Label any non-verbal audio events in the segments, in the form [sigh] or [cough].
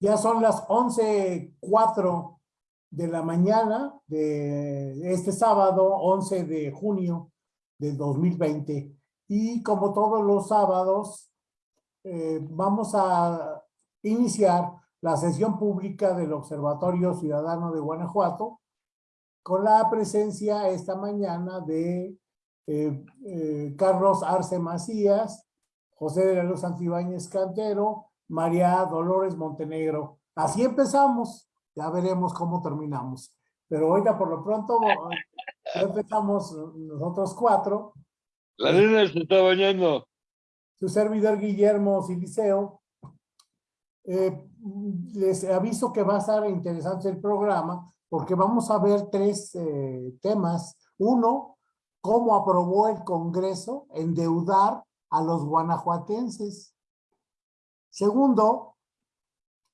Ya son las 11.04 de la mañana de este sábado, 11 de junio de 2020. Y como todos los sábados, eh, vamos a iniciar la sesión pública del Observatorio Ciudadano de Guanajuato con la presencia esta mañana de eh, eh, Carlos Arce Macías, José de la Luz Antibáñez Cantero, María Dolores Montenegro. Así empezamos, ya veremos cómo terminamos. Pero oiga, por lo pronto, [laughs] ya empezamos nosotros cuatro. La nena se está bañando. Su servidor Guillermo Siliceo. Eh, les aviso que va a estar interesante el programa porque vamos a ver tres eh, temas. Uno, cómo aprobó el Congreso endeudar a los guanajuatenses. Segundo,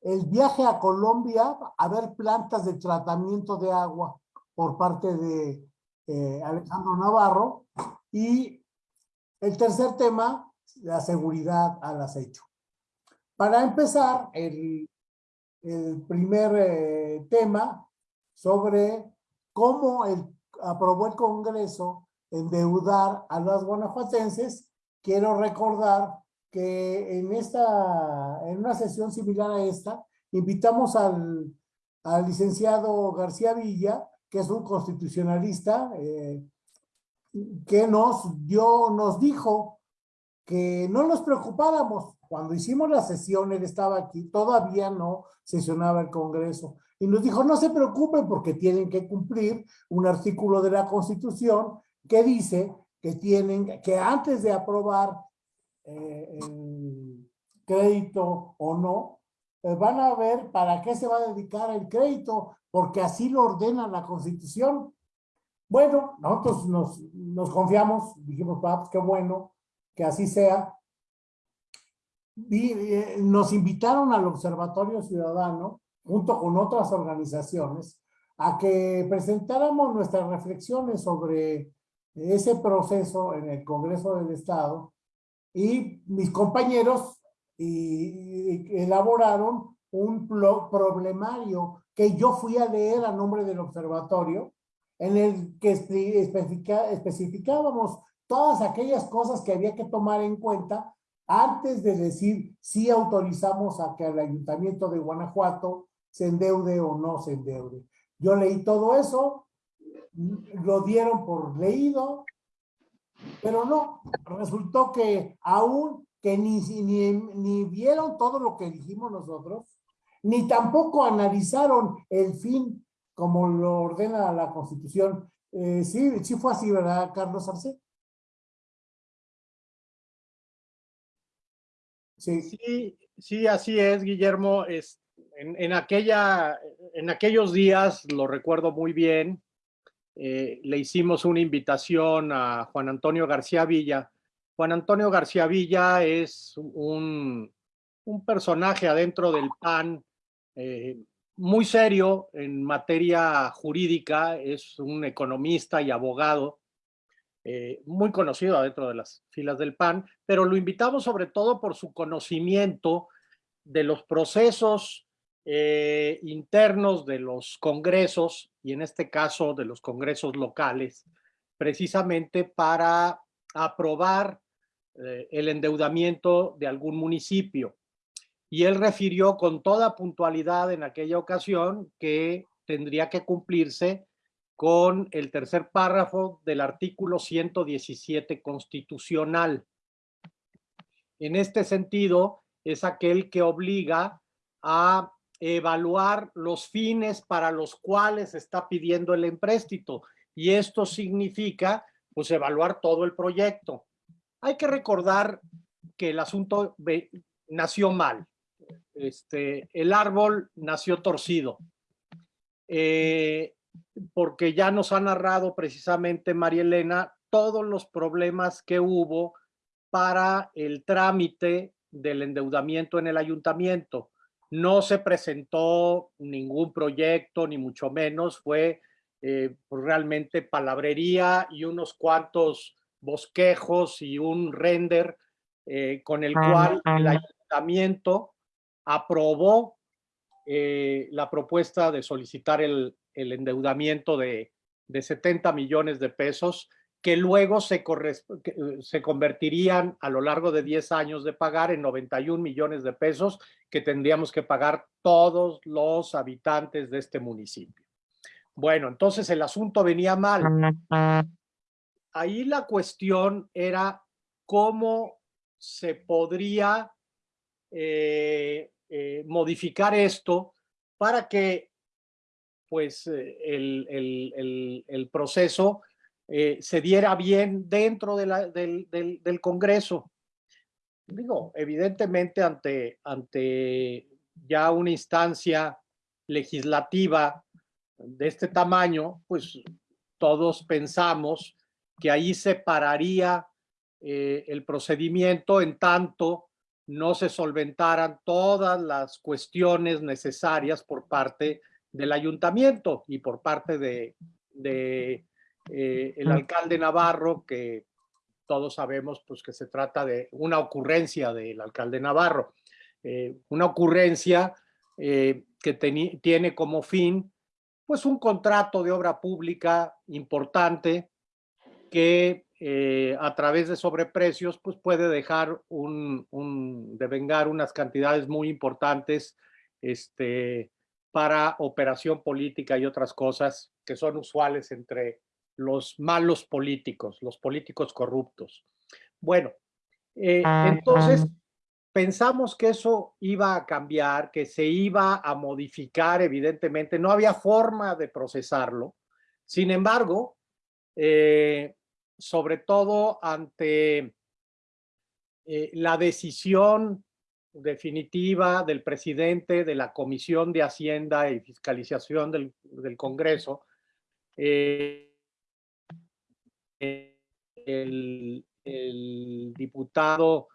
el viaje a Colombia a ver plantas de tratamiento de agua por parte de eh, Alejandro Navarro. Y el tercer tema, la seguridad al acecho. Para empezar, el, primer eh, tema sobre cómo el, aprobó el Congreso endeudar a los guanajuatenses, quiero recordar que en, esta, en una sesión similar a esta, invitamos al, al licenciado García Villa, que es un constitucionalista, eh, que nos dio, nos dijo que no nos preocupáramos. Cuando hicimos la sesión, él estaba aquí, todavía no sesionaba el Congreso. Y nos dijo, no se preocupen porque tienen que cumplir un artículo de la Constitución que dice que tienen, que antes de aprobar eh, crédito o no, eh, van a ver para qué se va a dedicar el crédito, porque así lo ordena la Constitución. Bueno, nosotros nos, confiamos, dijimos, ah, pues qué bueno que así sea. Eh, nos invitaron al Observatorio Ciudadano, junto con otras organizaciones, a que presentáramos nuestras reflexiones sobre ese proceso en el Congreso del Estado y mis compañeros y, elaboraron un problemario que yo fui a leer a nombre del observatorio, en el que especificábamos todas aquellas cosas que había que tomar en cuenta antes de decir si autorizamos a que el ayuntamiento de Guanajuato se endeude o no se endeude. Yo leí todo eso, lo dieron por leído, pero no, resultó que aún que ni, ni, ni vieron todo lo que dijimos nosotros, ni tampoco analizaron el fin como lo ordena la Constitución. Eh, sí, sí fue así, ¿verdad, Carlos Arce? Sí. sí, sí, así es, Guillermo. Es, en, en, aquella, en aquellos días, lo recuerdo muy bien, eh, le hicimos una invitación a Juan Antonio García Villa. Juan Antonio García Villa es un, personaje adentro del PAN eh, muy serio en materia jurídica, es un economista y abogado eh, muy conocido adentro de las filas del PAN, pero lo invitamos sobre todo por su conocimiento de los procesos eh, internos de los congresos, y en este caso de los congresos locales, precisamente para aprobar eh, el endeudamiento de algún municipio. Y él refirió con toda puntualidad en aquella ocasión que tendría que cumplirse con el tercer párrafo del artículo 117 constitucional. En este sentido, es aquel que obliga a evaluar los fines para los cuales está pidiendo el empréstito. Y esto significa, pues, evaluar todo el proyecto. Hay que recordar que el asunto nació mal. Este, el árbol nació torcido. Eh, porque ya nos ha narrado precisamente María Elena todos los problemas que hubo para el trámite del endeudamiento en el ayuntamiento no se presentó ningún proyecto, ni mucho menos, fue eh, pues, realmente palabrería y unos cuantos bosquejos y un render eh, con el cual el ayuntamiento aprobó eh, la propuesta de solicitar el, el endeudamiento de, de 70 millones de pesos que luego se, eh, se convertirían a lo largo de 10 años de pagar en 91 millones de pesos que tendríamos que pagar todos los habitantes de este municipio. Bueno, entonces el asunto venía mal. Ahí la cuestión era cómo se podría eh, eh, modificar esto para que pues el, el, el proceso eh, se diera bien dentro del, del, del, Congreso. Digo, evidentemente ante, ante ya una instancia legislativa de este tamaño, pues todos pensamos que ahí se pararía eh, el procedimiento en tanto no se solventaran todas las cuestiones necesarias por parte del ayuntamiento y por parte de eh, el alcalde Navarro, que todos sabemos pues, que se trata de una ocurrencia del alcalde Navarro, eh, una ocurrencia eh, que tiene como fin pues un contrato de obra pública importante que a través de sobreprecios pues puede dejar un, un, devengar unas cantidades muy importantes este, para operación política y otras cosas que son usuales entre los malos políticos, los políticos corruptos. Bueno, eh, entonces pensamos que eso iba a cambiar, que se iba a modificar, evidentemente, no había forma de procesarlo. Sin embargo, eh, sobre todo ante eh, la decisión definitiva del presidente de la Comisión de Hacienda y Fiscalización del, del Congreso, el, diputado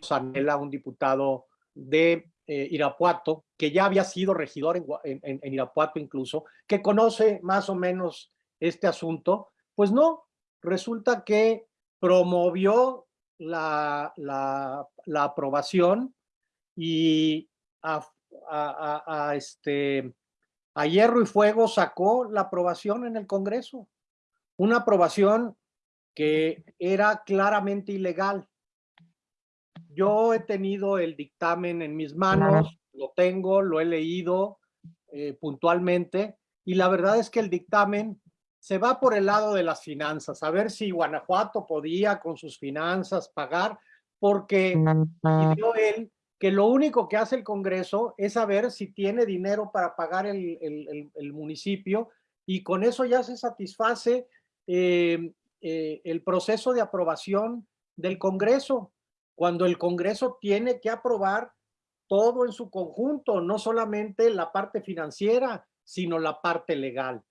Sanela, un diputado de eh, Irapuato, que ya había sido regidor en, Irapuato incluso, que conoce más o menos este asunto, pues no, resulta que promovió la, la, aprobación y a, este, a hierro y fuego sacó la aprobación en el Congreso una aprobación que era claramente ilegal. Yo he tenido el dictamen en mis manos, lo tengo, lo he leído eh, puntualmente y la verdad es que el dictamen se va por el lado de las finanzas, a ver si Guanajuato podía con sus finanzas pagar, porque pidió él que lo único que hace el Congreso es saber si tiene dinero para pagar el, el, el municipio y con eso ya se satisface eh, eh, el proceso de aprobación del Congreso, cuando el Congreso tiene que aprobar todo en su conjunto, no solamente la parte financiera, sino la parte legal,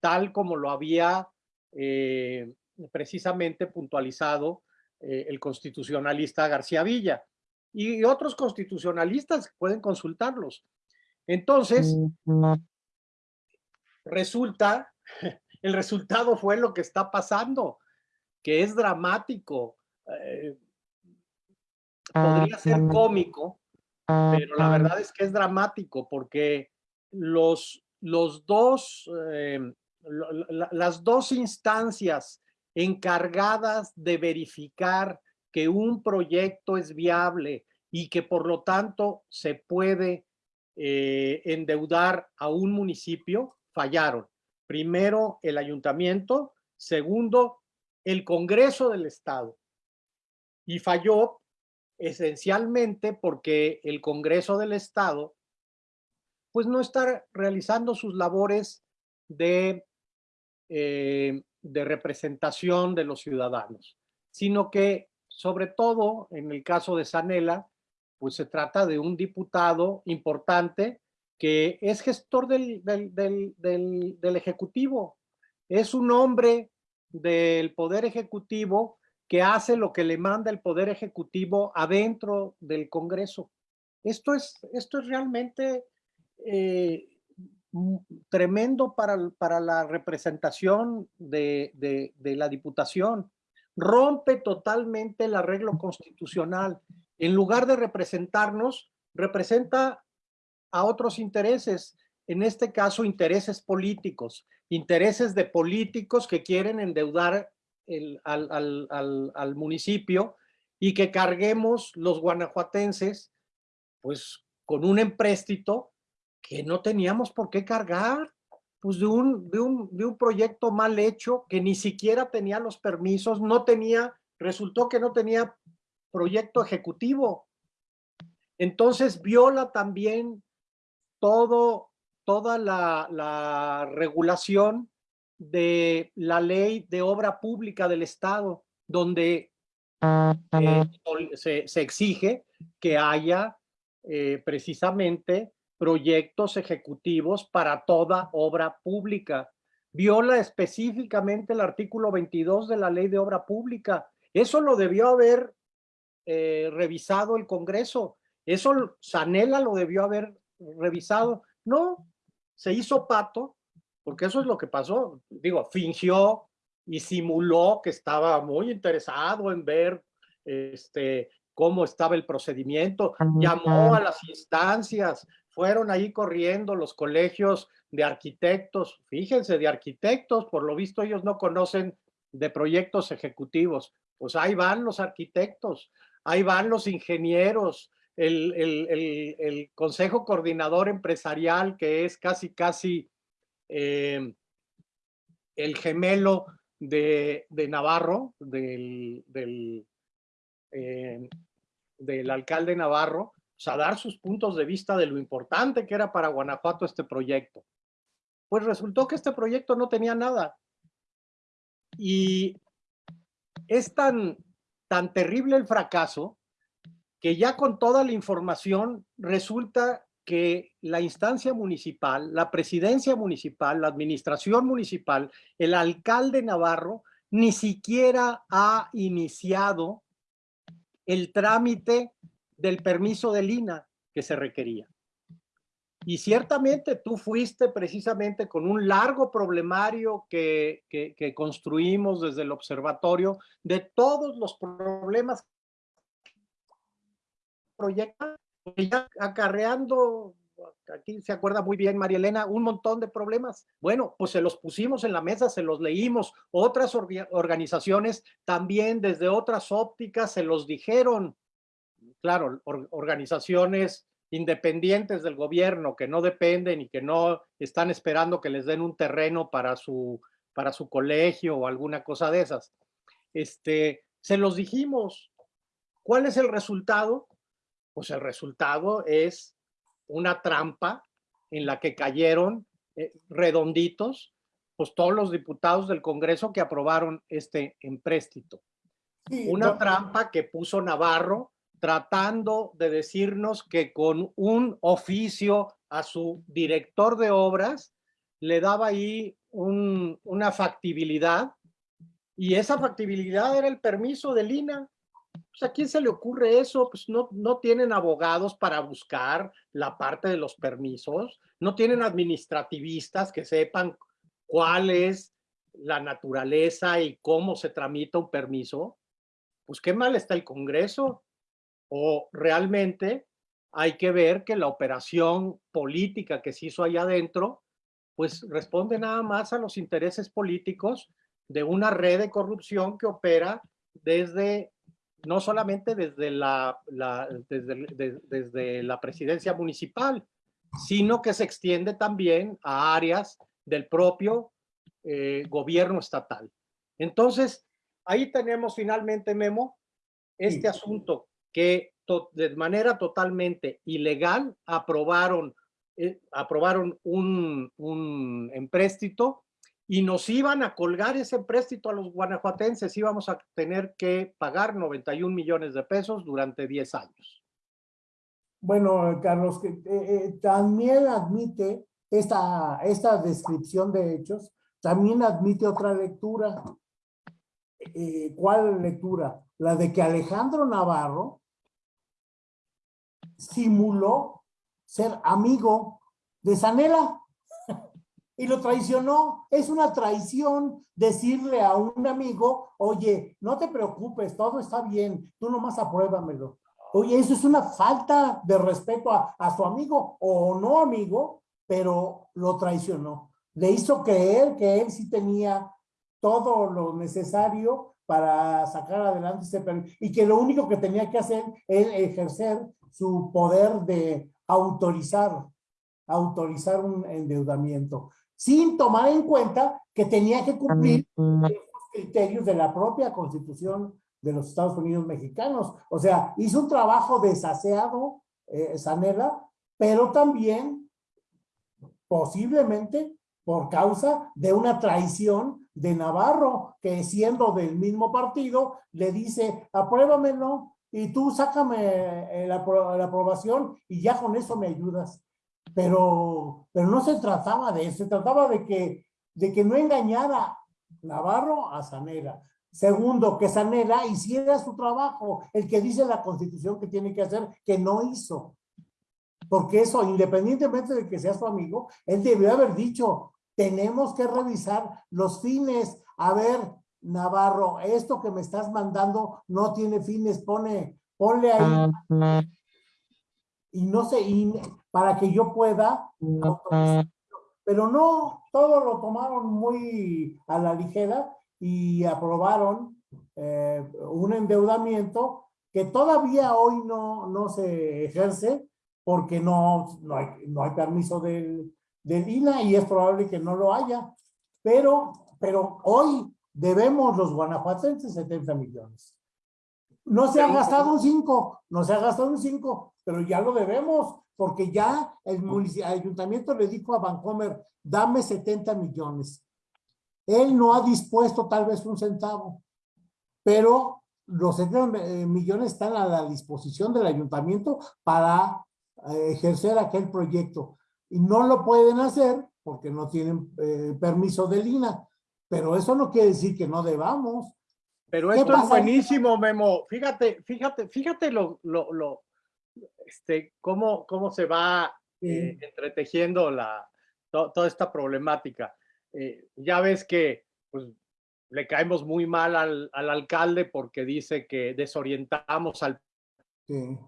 tal como lo había eh, precisamente puntualizado el constitucionalista García Villa. Y otros constitucionalistas pueden consultarlos. Entonces, mm, resulta [laughs] el resultado fue lo que está pasando, que es dramático. Eh, podría ser cómico, pero la verdad es que es dramático porque los, los dos, eh, las dos instancias encargadas de verificar que un proyecto es viable y que por lo tanto se puede eh, endeudar a un municipio, fallaron. Primero, el ayuntamiento. Segundo, el Congreso del Estado. Y falló esencialmente porque el Congreso del Estado pues no está realizando sus labores de, eh, de representación de los ciudadanos, sino que sobre todo en el caso de Sanela, pues se trata de un diputado importante que es gestor del, del, Ejecutivo. Es un hombre del Poder Ejecutivo que hace lo que le manda el Poder Ejecutivo adentro del Congreso. Esto es, esto es realmente eh, tremendo para, para, la representación de, de, la Diputación. Rompe totalmente el arreglo constitucional. En lugar de representarnos, representa a otros intereses, en este caso intereses políticos, intereses de políticos que quieren endeudar al, municipio y que carguemos los guanajuatenses pues con un empréstito que no teníamos por qué cargar, pues de un, de un, de un proyecto mal hecho que ni siquiera tenía los permisos, no tenía, resultó que no tenía proyecto ejecutivo. Entonces viola también todo, toda la, la regulación de la ley de obra pública del Estado, donde eh, se, exige que haya eh, precisamente proyectos ejecutivos para toda obra pública. Viola específicamente el artículo 22 de la ley de obra pública. Eso lo debió haber eh, revisado el Congreso. Eso Sanela lo debió haber revisado. No, se hizo pato porque eso es lo que pasó. Digo, fingió y simuló que estaba muy interesado en ver este, cómo estaba el procedimiento, llamó a las instancias, fueron ahí corriendo los colegios de arquitectos, fíjense, de arquitectos, por lo visto ellos no conocen de proyectos ejecutivos, pues ahí van los arquitectos, ahí van los ingenieros, el, el, el consejo coordinador empresarial que es casi, casi eh, el gemelo de, Navarro, del, eh, del, alcalde Navarro, pues, a dar sus puntos de vista de lo importante que era para Guanajuato este proyecto. Pues resultó que este proyecto no tenía nada. Y es tan, tan terrible el fracaso que ya con toda la información resulta que la instancia municipal, la presidencia municipal, la administración municipal, el alcalde Navarro, ni siquiera ha iniciado el trámite del permiso de Lina que se requería. Y ciertamente tú fuiste precisamente con un largo problemario que, que, construimos desde el observatorio de todos los problemas proyectos ya acarreando, aquí se acuerda muy bien María Elena, un montón de problemas. Bueno, pues se los pusimos en la mesa, se los leímos. Otras organizaciones también desde otras ópticas se los dijeron. Claro, organizaciones independientes del gobierno que no dependen y que no están esperando que les den un terreno para su, para su colegio o alguna cosa de esas. Este, se los dijimos. ¿Cuál es el resultado? Pues el resultado es una trampa en la que cayeron eh, redonditos pues todos los diputados del Congreso que aprobaron este empréstito. una trampa que puso Navarro tratando de decirnos que con un oficio a su director de obras le daba ahí una factibilidad y esa factibilidad era el permiso de Lina pues, ¿a quién se le ocurre eso? Pues no, no tienen abogados para buscar la parte de los permisos, no tienen administrativistas que sepan cuál es la naturaleza y cómo se tramita un permiso. Pues qué mal está el Congreso. O realmente hay que ver que la operación política que se hizo allá adentro, pues responde nada más a los intereses políticos de una red de corrupción que opera desde no solamente desde la, desde, la presidencia municipal, sino que se extiende también a áreas del propio eh, gobierno estatal. Entonces, ahí tenemos finalmente, Memo, este asunto que de manera totalmente ilegal aprobaron, eh, aprobaron un, un empréstito y nos iban a colgar ese empréstito a los guanajuatenses, íbamos a tener que pagar 91 millones de pesos durante 10 años. Bueno, Carlos, eh, eh, también admite esta, esta descripción de hechos, también admite otra lectura. Eh, ¿Cuál lectura? La de que Alejandro Navarro simuló ser amigo de Sanela y lo traicionó. Es una traición decirle a un amigo, oye, no te preocupes, todo está bien, tú nomás apruébamelo. Oye, eso es una falta de respeto a, a su amigo o no amigo, pero lo traicionó. Le hizo creer que él sí tenía todo lo necesario para sacar adelante ese y que lo único que tenía que hacer es ejercer su poder de autorizar, autorizar un endeudamiento, sin tomar en cuenta que tenía que cumplir los criterios de la propia constitución de los Estados Unidos mexicanos. O sea, hizo un trabajo desaseado, eh, Sanela, pero también posiblemente por causa de una traición de Navarro, que siendo del mismo partido, le dice, apruébamelo y tú sácame eh, la, la aprobación y ya con eso me ayudas. Pero, pero no se trataba de eso, se trataba de que, de que no engañara Navarro a Sanela. Segundo, que Sanela hiciera su trabajo, el que dice la constitución que tiene que hacer, que no hizo. Porque eso, independientemente de que sea su amigo, él debió haber dicho, tenemos que revisar los fines. A ver, Navarro, esto que me estás mandando no tiene fines, pone, ponle ahí. Y no sé, y para que yo pueda Pero no, todo lo tomaron muy a la ligera y aprobaron eh, un endeudamiento que todavía hoy no, no se ejerce porque no, no, hay, no hay permiso del, del INA y es probable que no lo haya, pero, pero hoy debemos los guanajuatenses 70 millones. No se ha gastado un 5, no se ha gastado un 5, pero ya lo debemos, porque ya el, ayuntamiento le dijo a Vancomer, dame 70 millones. Él no ha dispuesto tal vez un centavo, pero los 70 eh, millones están a la disposición del ayuntamiento para eh, ejercer aquel proyecto. Y no lo pueden hacer porque no tienen eh, permiso de Lina. Pero eso no quiere decir que no debamos. Pero esto es buenísimo, Memo. Fíjate, fíjate, fíjate lo, lo, lo este, cómo, cómo se va entretejiendo la, toda esta problemática. Eh, ya ves que pues, le caemos muy mal al, al, alcalde porque dice que desorientamos al sí.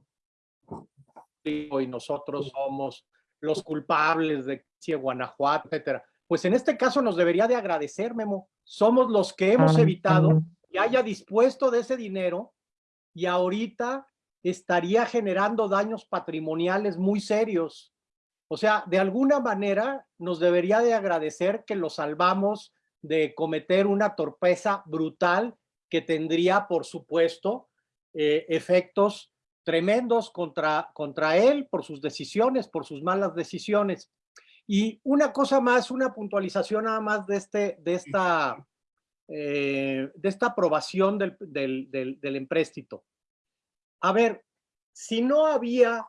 y nosotros somos los culpables de Guanajuato, etcétera. Pues en este caso nos debería de agradecer, Memo. Somos los que hemos evitado que haya dispuesto de ese dinero y ahorita estaría generando daños patrimoniales muy serios o sea, de alguna manera nos debería de agradecer que lo salvamos de cometer una torpeza brutal que tendría, por supuesto, eh, efectos tremendos contra, contra él por sus decisiones, por sus malas decisiones. Y una cosa más, una puntualización nada más de, este, de, esta, eh, de esta aprobación del, del, del, del empréstito. A ver, si no había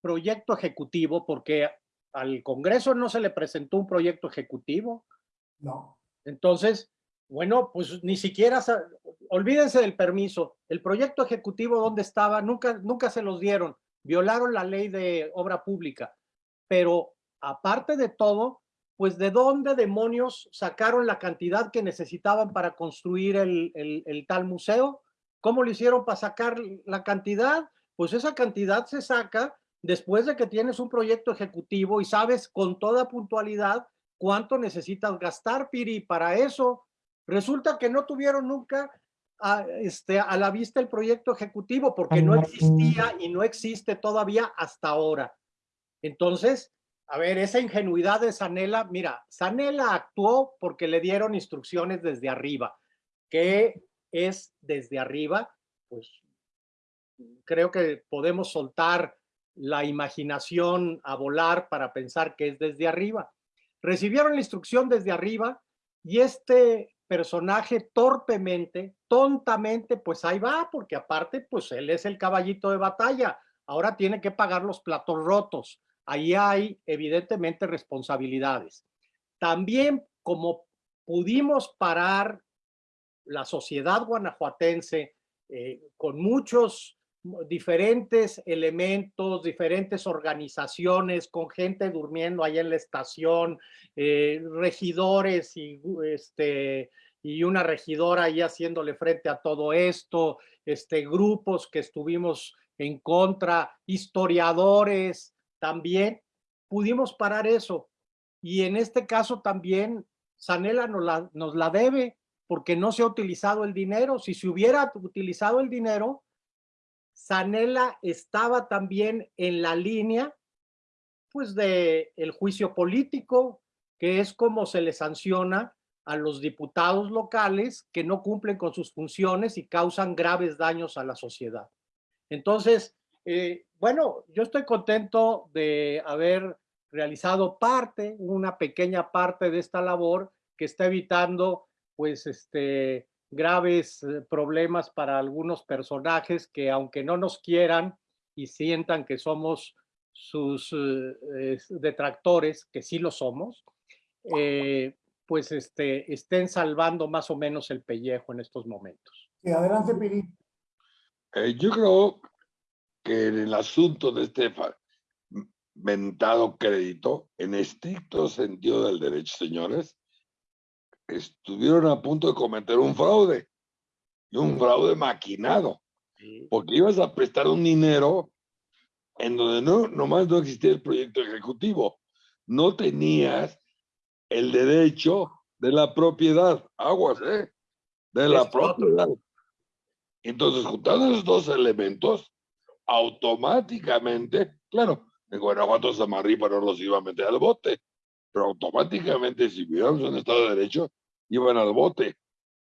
proyecto ejecutivo porque al Congreso no se le presentó un proyecto ejecutivo. No. Entonces, bueno, pues ni siquiera, olvídense del permiso. El proyecto ejecutivo, ¿dónde estaba? Nunca, nunca se los dieron. Violaron la ley de obra pública. Pero aparte de todo, pues de dónde demonios sacaron la cantidad que necesitaban para construir el, el, el tal museo? ¿Cómo lo hicieron para sacar la cantidad? Pues esa cantidad se saca después de que tienes un proyecto ejecutivo y sabes con toda puntualidad cuánto necesitas gastar, Piri, para eso. Resulta que no tuvieron nunca a, este, a la vista el proyecto ejecutivo porque no existía y no existe todavía hasta ahora. Entonces, a ver, esa ingenuidad de Sanela, mira, Sanela actuó porque le dieron instrucciones desde arriba. ¿Qué es desde arriba? Pues creo que podemos soltar la imaginación a volar para pensar que es desde arriba. Recibieron la instrucción desde arriba y este personaje torpemente, tontamente, pues ahí va, porque aparte, pues él es el caballito de batalla. Ahora tiene que pagar los platos rotos. Ahí hay evidentemente responsabilidades. También como pudimos parar la sociedad guanajuatense eh, con muchos diferentes elementos, diferentes organizaciones, con gente durmiendo ahí en la estación, eh, regidores y, este, y una regidora ahí haciéndole frente a todo esto, este, grupos que estuvimos en contra, historiadores también, pudimos parar eso. Y en este caso también Sanela nos la, nos la debe porque no se ha utilizado el dinero. Si se hubiera utilizado el dinero, Sanela estaba también en la línea pues de el juicio político, que es como se le sanciona a los diputados locales que no cumplen con sus funciones y causan graves daños a la sociedad. Entonces, eh, bueno, yo estoy contento de haber realizado parte, una pequeña parte de esta labor que está evitando pues este graves eh, problemas para algunos personajes que aunque no nos quieran y sientan que somos sus eh, detractores, que sí lo somos, eh, pues este, estén salvando más o menos el pellejo en estos momentos. Sí, adelante, Piri. yo creo que en el asunto de este mentado crédito, en estricto sentido del derecho, señores, estuvieron a punto de cometer un fraude, y un fraude maquinado, porque ibas a prestar un dinero en donde no, nomás no existía el proyecto ejecutivo, no tenías el derecho de la propiedad, aguas, ¿eh? De la propiedad. Entonces, juntando esos dos elementos, automáticamente, claro, en Guanajuato Samarripa no los iba a meter al bote, pero automáticamente si viviéramos en Estado de Derecho, iban al bote.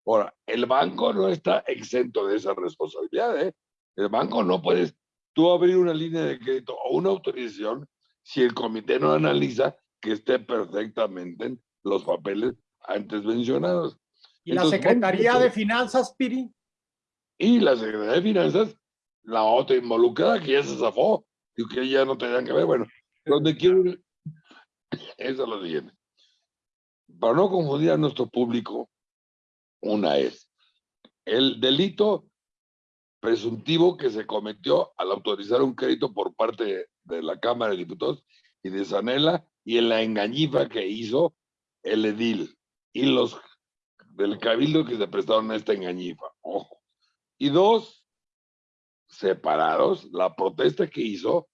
Ahora, el banco no está exento de esa responsabilidad. ¿eh? El banco no puedes tú abrir una línea de crédito o una autorización si el comité no analiza que esté perfectamente en los papeles antes mencionados. ¿Y la Secretaría de Finanzas, Piri? Y la Secretaría de Finanzas, la otra involucrada que ya se zafó y que ya no tenían que ver. Bueno, donde quiero eso lo siguiente para no confundir a nuestro público, una es el delito presuntivo que se cometió al autorizar un crédito por parte de la Cámara de Diputados y de Sanela y en la engañifa que hizo el edil y los del cabildo que se prestaron a esta engañifa. Ojo. Y dos, separados, la protesta que hizo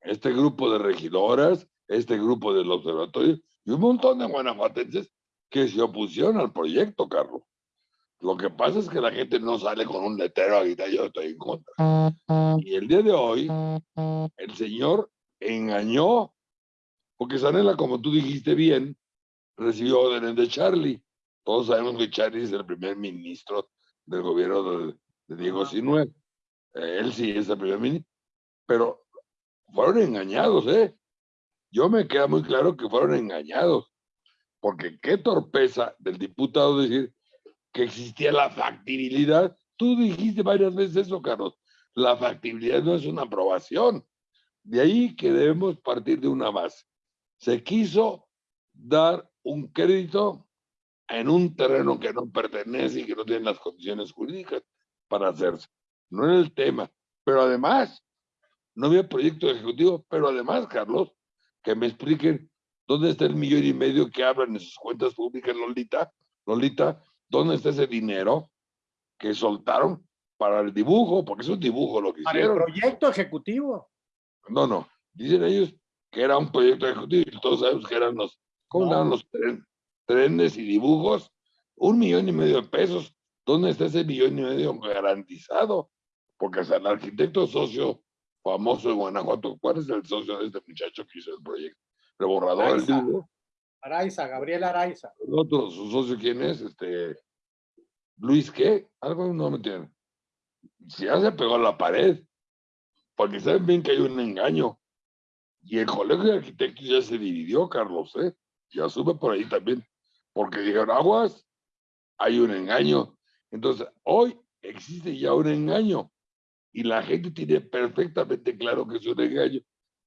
este grupo de regidoras, este grupo del observatorio y un montón de guanajuatenses que se opusieron al proyecto, Carlos. Lo que pasa es que la gente no sale con un letrero a gritar yo estoy en contra. Y el día de hoy, el señor engañó, porque Sanela, como tú dijiste bien, recibió órdenes de Charlie. Todos sabemos que Charlie es el primer ministro del gobierno de, Diego Sinuel. Él sí es el primer ministro. Pero fueron engañados, ¿eh? Yo me queda muy claro que fueron engañados, porque qué torpeza del diputado decir que existía la factibilidad. Tú dijiste varias veces eso, Carlos. La factibilidad no es una aprobación. De ahí que debemos partir de una base. Se quiso dar un crédito en un terreno que no pertenece y que no tiene las condiciones jurídicas para hacerse. No era el tema. Pero además, no había proyecto ejecutivo, pero además, Carlos, que me expliquen dónde está el millón y medio que hablan en sus cuentas públicas, Lolita, Lolita, dónde está ese dinero que soltaron para el dibujo, porque es un dibujo lo que hicieron. Para el proyecto ejecutivo. No, no, dicen ellos que era un proyecto ejecutivo y todos sabemos que eran los, ¿cómo eran los trenes y dibujos? Un millón y medio de pesos. ¿Dónde está ese millón y medio garantizado? Porque hasta el arquitecto socio famoso de Guanajuato. ¿Cuál es el socio de este muchacho que hizo el proyecto? El borrador Araiza, Araiza Gabriel Araiza. ¿El otro, su socio quién es? Este, Luis, ¿qué? Algo no me entiende. Si ya se pegó a la pared, porque saben bien que hay un engaño. Y el colegio de arquitectos ya se dividió, Carlos, ¿eh? Ya sube por ahí también. Porque dijeron, aguas, hay un engaño. Entonces, hoy existe ya un engaño y la gente tiene perfectamente claro que es un engaño.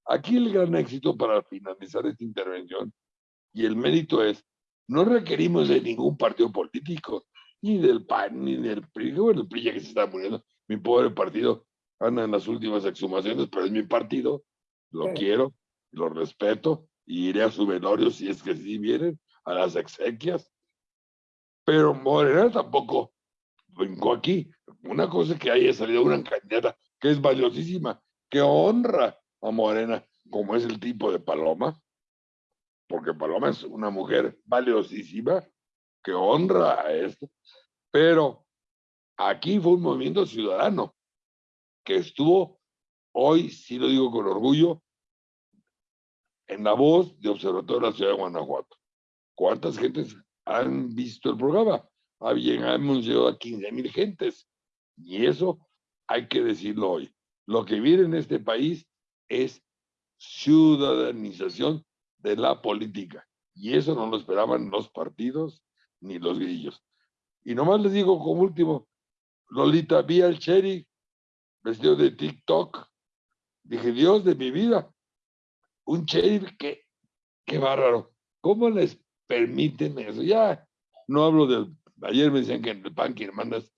Aquí el gran éxito para finalizar esta intervención y el mérito es, no requerimos de ningún partido político, ni del PAN, ni del PRI, bueno, el PRI ya que se está muriendo, mi pobre partido anda en las últimas exhumaciones, pero es mi partido, lo quiero, lo respeto, y iré a su velorio si es que sí vienen, a las exequias. Pero Morena tampoco vengo aquí. Una cosa que haya salido una candidata que es valiosísima, que honra a Morena, como es el tipo de Paloma, porque Paloma es una mujer valiosísima, que honra a esto, pero aquí fue un movimiento ciudadano que estuvo, hoy sí lo digo con orgullo, en la voz de Observatorio de la Ciudad de Guanajuato. ¿Cuántas gentes han visto el programa? Había, hemos llegado a 15 mil gentes. Y eso hay que decirlo hoy. Lo que viene en este país es ciudadanización de la política. Y eso no lo esperaban los partidos ni los grillos. Y nomás les digo como último, Lolita, vi al Cherry vestido de TikTok. Dije, Dios de mi vida, un sheriff que, qué bárbaro. ¿Cómo les permiten eso? Ya no hablo del, ayer me decían que en el PAN que mandas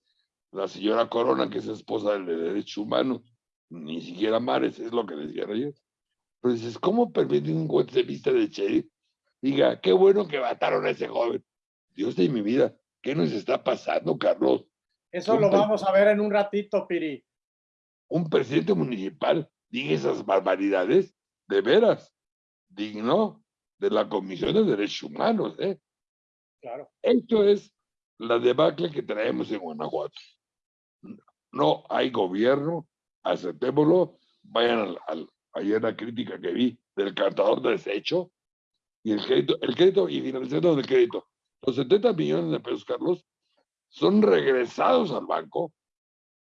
la señora Corona, que es esposa del de Derecho Humano, ni siquiera Mares, es lo que decían ayer. Pero dices, ¿cómo permiten un juez de vista de sheriff? Diga, qué bueno que mataron a ese joven. Dios de mi vida, ¿qué nos está pasando, Carlos? Eso lo vamos a ver en un ratito, Piri. Un presidente municipal diga esas barbaridades de veras digno de la Comisión de Derechos Humanos. ¿eh? Claro. Esto es la debacle que traemos en Guanajuato. No hay gobierno, aceptémoslo. Vayan al, ayer la crítica que vi del cantador de desecho y el crédito, el crédito y financiando del crédito. Los 70 millones de pesos, Carlos, son regresados al banco.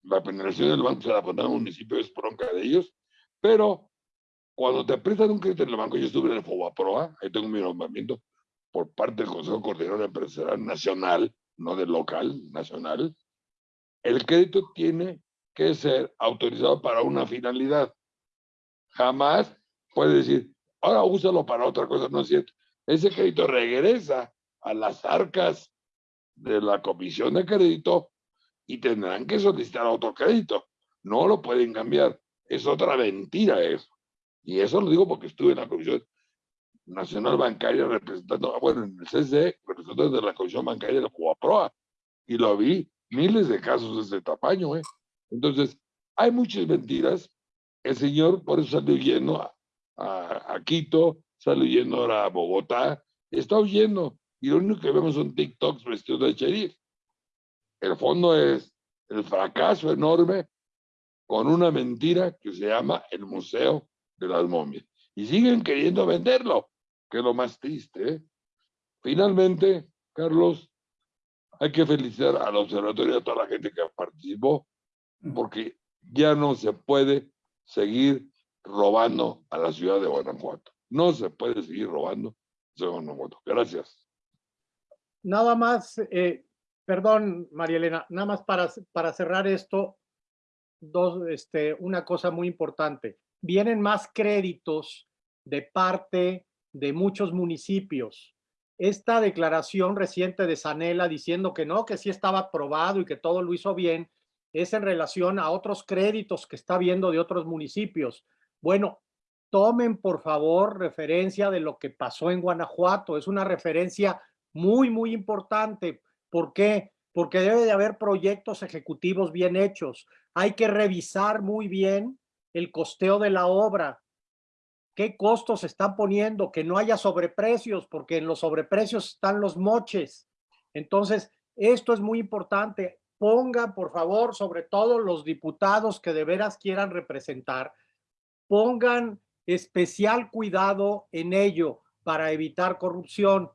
La penalización del banco se la pone al municipio, es bronca de ellos, pero cuando te prestan un crédito en el banco, yo estuve en el FOBAPROA, ahí tengo mi nombramiento por parte del Consejo Coordinador Empresarial Nacional, no del local, nacional. El crédito tiene que ser autorizado para una finalidad. Jamás puede decir, ahora úsalo para otra cosa, no es cierto. Ese crédito regresa a las arcas de la comisión de crédito y tendrán que solicitar otro crédito. No lo pueden cambiar. Es otra mentira eso. Y eso lo digo porque estuve en la Comisión Nacional Bancaria representando, ah, bueno, en el CCE, representando de la Comisión Bancaria de la Cubaproa, y lo vi, miles de casos de este tamaño, ¿eh? Entonces, hay muchas mentiras. El señor por eso salió huyendo a, Quito, salió huyendo ahora a Bogotá, está huyendo, y lo único que vemos son TikToks vestidos de sheriff. El fondo es el fracaso enorme con una mentira que se llama el Museo de las momias. Y siguen queriendo venderlo, que es lo más triste. ¿eh? Finalmente, Carlos, hay que felicitar al observatorio y a toda la gente que participó, porque ya no se puede seguir robando a la ciudad de Guanajuato. No se puede seguir robando a Guanajuato. Gracias. Nada más, eh, perdón, María Elena, nada más para, para cerrar esto, dos, este, una cosa muy importante vienen más créditos de parte de muchos municipios. Esta declaración reciente de Sanela diciendo que no, que sí estaba aprobado y que todo lo hizo bien, es en relación a otros créditos que está viendo de otros municipios. Bueno, tomen por favor referencia de lo que pasó en Guanajuato. Es una referencia muy, muy importante. ¿Por qué? Porque debe de haber proyectos ejecutivos bien hechos. Hay que revisar muy bien el costeo de la obra, qué costos están poniendo, que no haya sobreprecios, porque en los sobreprecios están los moches. Entonces, esto es muy importante. Pongan, por favor, sobre todo los diputados que de veras quieran representar, pongan especial cuidado en ello para evitar corrupción.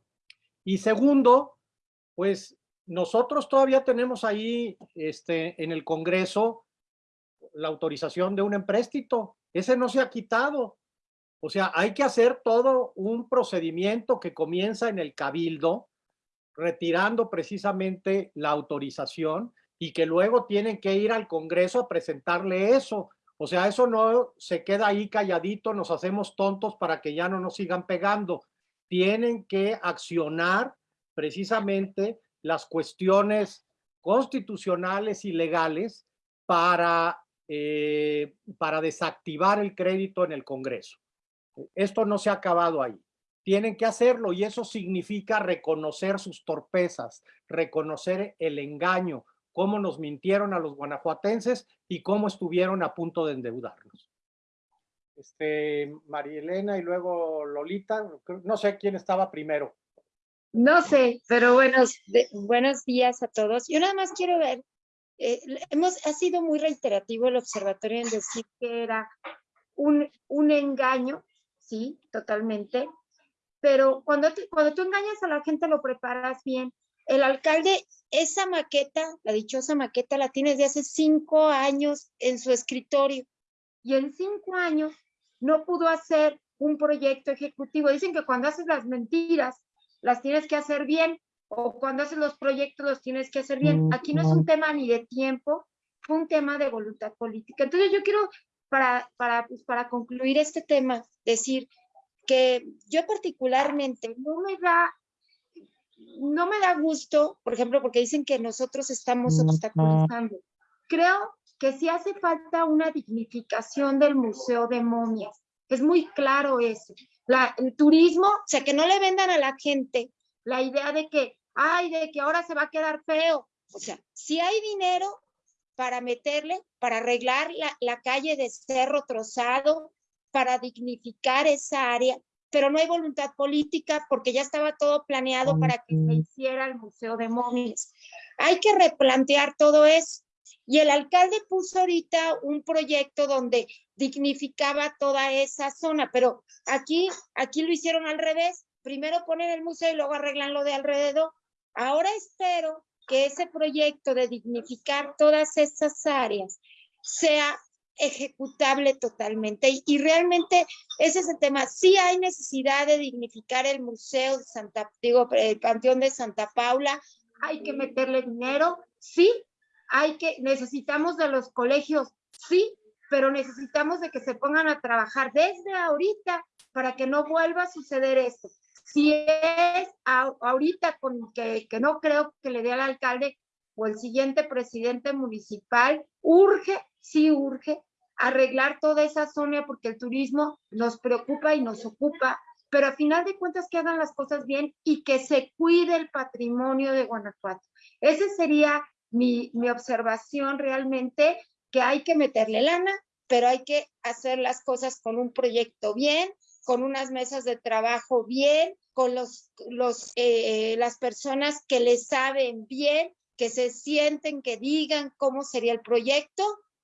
Y segundo, pues nosotros todavía tenemos ahí este, en el Congreso la autorización de un empréstito. Ese no se ha quitado. O sea, hay que hacer todo un procedimiento que comienza en el cabildo, retirando precisamente la autorización y que luego tienen que ir al Congreso a presentarle eso. O sea, eso no se queda ahí calladito, nos hacemos tontos para que ya no nos sigan pegando. Tienen que accionar precisamente las cuestiones constitucionales y legales para eh, para desactivar el crédito en el Congreso. Esto no se ha acabado ahí. Tienen que hacerlo y eso significa reconocer sus torpezas, reconocer el engaño, cómo nos mintieron a los guanajuatenses y cómo estuvieron a punto de endeudarnos. Este, María Elena y luego Lolita, no sé quién estaba primero. No sé, pero buenos, buenos días a todos. Yo nada más quiero ver, eh, hemos, ha sido muy reiterativo el observatorio en decir que era un, un engaño, sí, totalmente, pero cuando, cuando tú engañas a la gente lo preparas bien. El alcalde, esa maqueta, la dichosa maqueta, la tiene desde hace cinco años en su escritorio y en cinco años no pudo hacer un proyecto ejecutivo. Dicen que cuando haces las mentiras, las tienes que hacer bien, o cuando haces los proyectos los tienes que hacer bien. Aquí no es un tema ni de tiempo, fue un tema de voluntad política. Entonces yo quiero, para, para, pues, para concluir este tema, decir que yo particularmente no me da no me da gusto, por ejemplo, porque dicen que nosotros estamos obstaculizando. Creo que sí hace falta una dignificación del Museo de Momias. Es muy claro eso. La, el turismo, o sea, que no le vendan a la gente la idea de que, ay, de que ahora se va a quedar feo. O sea, si hay dinero para meterle, para arreglar la, la calle de Cerro Trozado, para dignificar esa área, pero no hay voluntad política porque ya estaba todo planeado para que se hiciera el Museo de Momias. Hay que replantear todo eso. Y el alcalde puso ahorita un proyecto donde dignificaba toda esa zona, pero aquí, aquí lo hicieron al revés. Primero ponen el museo y luego arreglan lo de alrededor. Ahora espero que ese proyecto de dignificar todas esas áreas sea ejecutable totalmente. Y, y, realmente ese es el tema. Sí hay necesidad de dignificar el Museo de Santa, digo, el Panteón de Santa Paula. Hay que meterle dinero, sí, hay que, necesitamos de los colegios, sí, pero necesitamos de que se pongan a trabajar desde ahorita para que no vuelva a suceder esto. Si es ahorita con que, que no creo que le dé al alcalde o el siguiente presidente municipal, urge, sí urge, arreglar toda esa zona porque el turismo nos preocupa y nos ocupa, pero a final de cuentas que hagan las cosas bien y que se cuide el patrimonio de Guanajuato. Ese sería mi, mi observación realmente, que hay que meterle lana, pero hay que hacer las cosas con un proyecto bien, con unas mesas de trabajo bien, con los, los, eh, las personas que le saben bien, que se sienten, que digan cómo sería el proyecto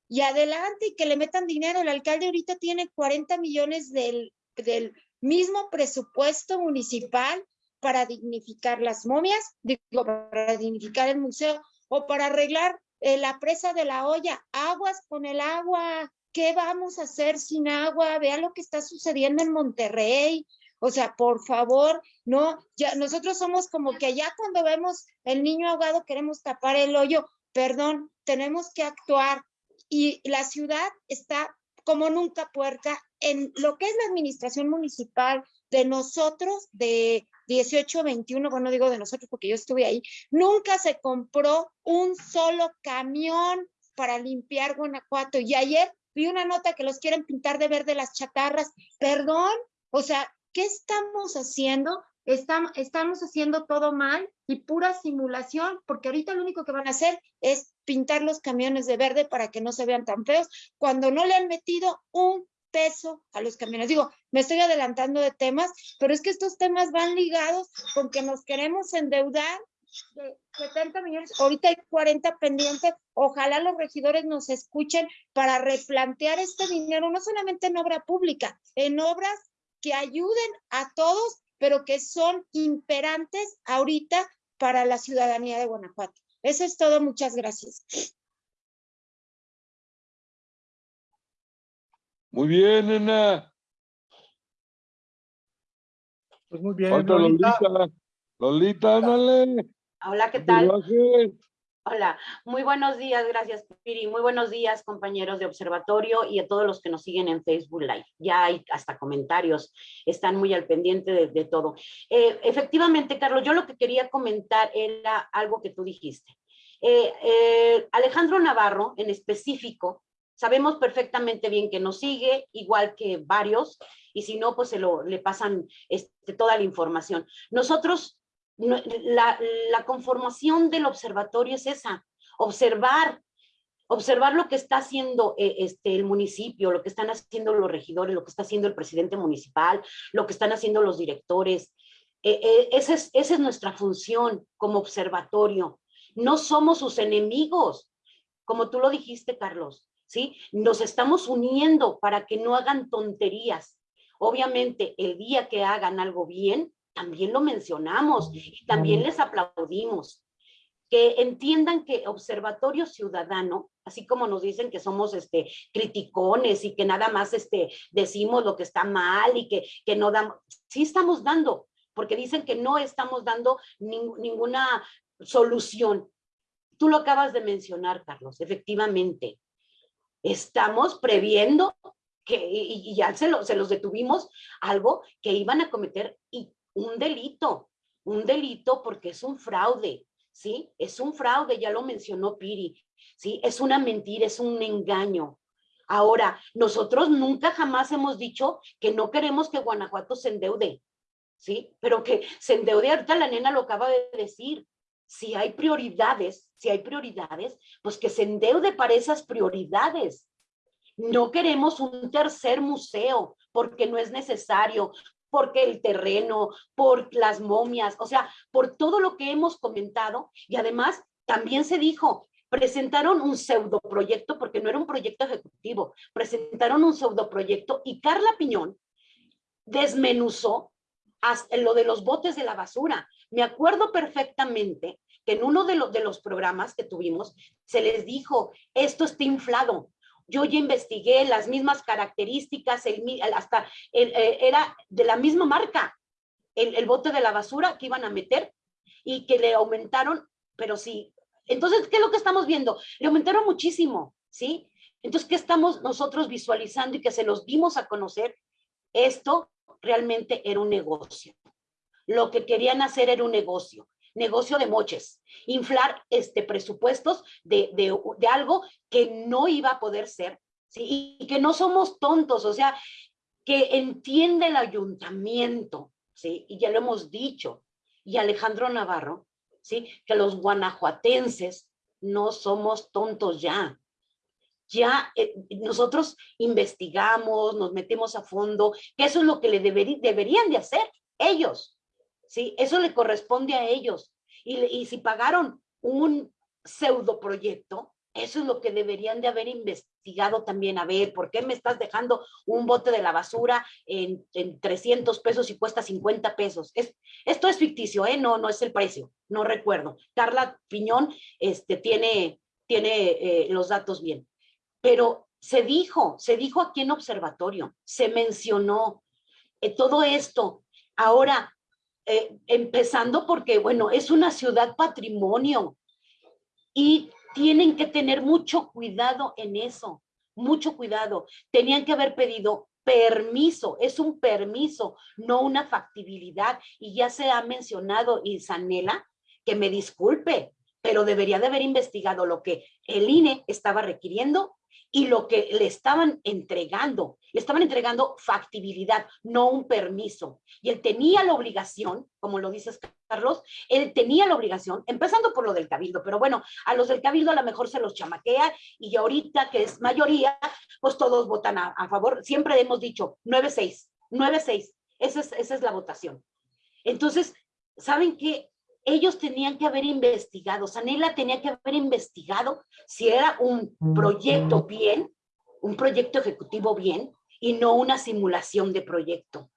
y adelante y que le metan dinero. El alcalde ahorita tiene 40 millones del, del mismo presupuesto municipal para dignificar las momias, digo, para dignificar el museo o para arreglar eh, la presa de la olla, aguas con el agua, ¿qué vamos a hacer sin agua? Vea lo que está sucediendo en Monterrey. O sea, por favor, no, ya nosotros somos como que ya cuando vemos el niño ahogado queremos tapar el hoyo. Perdón, tenemos que actuar y la ciudad está como nunca puerca en lo que es la administración municipal de nosotros, de 18, 21, bueno, digo de nosotros porque yo estuve ahí, nunca se compró un solo camión para limpiar Guanajuato. Y ayer vi una nota que los quieren pintar de verde las chatarras. Perdón, o sea, ¿qué estamos haciendo? Estamos, haciendo todo mal y pura simulación, porque ahorita lo único que van a hacer es pintar los camiones de verde para que no se vean tan feos, cuando no le han metido un peso a los camiones. Digo, me estoy adelantando de temas, pero es que estos temas van ligados con que nos queremos endeudar de 70 millones, ahorita hay 40 pendientes, ojalá los regidores nos escuchen para replantear este dinero, no solamente en obra pública, en obras que ayuden a todos, pero que son imperantes ahorita para la ciudadanía de Guanajuato. Eso es todo, muchas gracias. Muy bien, nena. Pues muy bien, Falta Lolita. Lolita. Lolita, ándale. Hola, ¿qué tal? Hola, muy buenos días, gracias Piri. Muy buenos días, compañeros de observatorio y a todos los que nos siguen en Facebook Live. Ya hay hasta comentarios, están muy al pendiente de, de todo. Eh, efectivamente, Carlos, yo lo que quería comentar era algo que tú dijiste. Eh, eh, Alejandro Navarro, en específico, sabemos perfectamente bien que nos sigue, igual que varios, y si no, pues se lo, le pasan este, toda la información. Nosotros la, conformación del observatorio es esa. observar, observar lo que está haciendo eh, este, el municipio, lo que están haciendo los regidores, lo que está haciendo el presidente municipal, lo que están haciendo los directores. Eh, eh, esa, es, esa es nuestra función como observatorio. No somos sus enemigos, como tú lo dijiste, Carlos, ¿sí? Nos estamos uniendo para que no hagan tonterías. Obviamente, el día que hagan algo bien, también lo mencionamos y también les aplaudimos que entiendan que Observatorio Ciudadano, así como nos dicen que somos este, criticones y que nada más este, decimos lo que está mal y que, que no damos, sí estamos dando, porque dicen que no estamos dando ninguna solución. Tú lo acabas de mencionar, Carlos, efectivamente. Estamos previendo que, y, ya se, se los detuvimos, algo que iban a cometer y un delito, un delito porque es un fraude, ¿sí? Es un fraude, ya lo mencionó Piri, ¿sí? Es una mentira, es un engaño. Ahora, nosotros nunca jamás hemos dicho que no queremos que Guanajuato se endeude, ¿sí? Pero que se endeude, ahorita la nena lo acaba de decir. Si hay prioridades, si hay prioridades, pues que se endeude para esas prioridades. No queremos un tercer museo porque no es necesario, porque el terreno, por las momias, o sea, por todo lo que hemos comentado y además también se dijo, presentaron un pseudo proyecto porque no era un proyecto ejecutivo, presentaron un pseudo proyecto y Carla Piñón desmenuzó lo de los botes de la basura. Me acuerdo perfectamente que en uno de, los de los programas que tuvimos se les dijo, esto está inflado, yo ya investigué las mismas características, el, hasta eh, era de la misma marca, el, bote de la basura que iban a meter y que le aumentaron, pero sí. Entonces, ¿qué es lo que estamos viendo? Le aumentaron muchísimo, ¿sí? Entonces, ¿qué estamos nosotros visualizando y que se los dimos a conocer? Esto realmente era un negocio. Lo que querían hacer era un negocio negocio de moches, inflar este, presupuestos de, de, algo que no iba a poder ser, ¿sí? y que no somos tontos, o sea, que entiende el ayuntamiento, ¿sí? y ya lo hemos dicho, y Alejandro Navarro, ¿sí? que los guanajuatenses no somos tontos ya, ya eh, nosotros investigamos, nos metemos a fondo, que eso es lo que le deberían de hacer ellos, ¿sí? Eso le corresponde a ellos. Y, y si pagaron un pseudo proyecto, eso es lo que deberían de haber investigado también. A ver, ¿por qué me estás dejando un bote de la basura en, en 300 pesos y cuesta 50 pesos? Es, esto es ficticio, ¿eh? No, no es el precio, no recuerdo. Carla Piñón este, tiene, tiene eh, los datos bien. Pero se dijo, se dijo aquí en observatorio, se mencionó eh, todo esto. Ahora, eh, empezando porque, bueno, es una ciudad patrimonio y tienen que tener mucho cuidado en eso, mucho cuidado. Tenían que haber pedido permiso, es un permiso, no una factibilidad. Y ya se ha mencionado Isanela, que me disculpe, pero debería de haber investigado lo que el INE estaba requiriendo y lo que le estaban entregando, le estaban entregando factibilidad, no un permiso. Y él tenía la obligación, como lo dices Carlos, él tenía la obligación, empezando por lo del cabildo, pero bueno, a los del cabildo a lo mejor se los chamaquea y ahorita que es mayoría, pues todos votan a, favor. Siempre hemos dicho 9-6, 9-6, esa es, esa es la votación. Entonces, ¿saben qué? Ellos tenían que haber investigado, Sanela tenía que haber investigado si era un proyecto bien, un proyecto ejecutivo bien, y no una simulación de proyecto.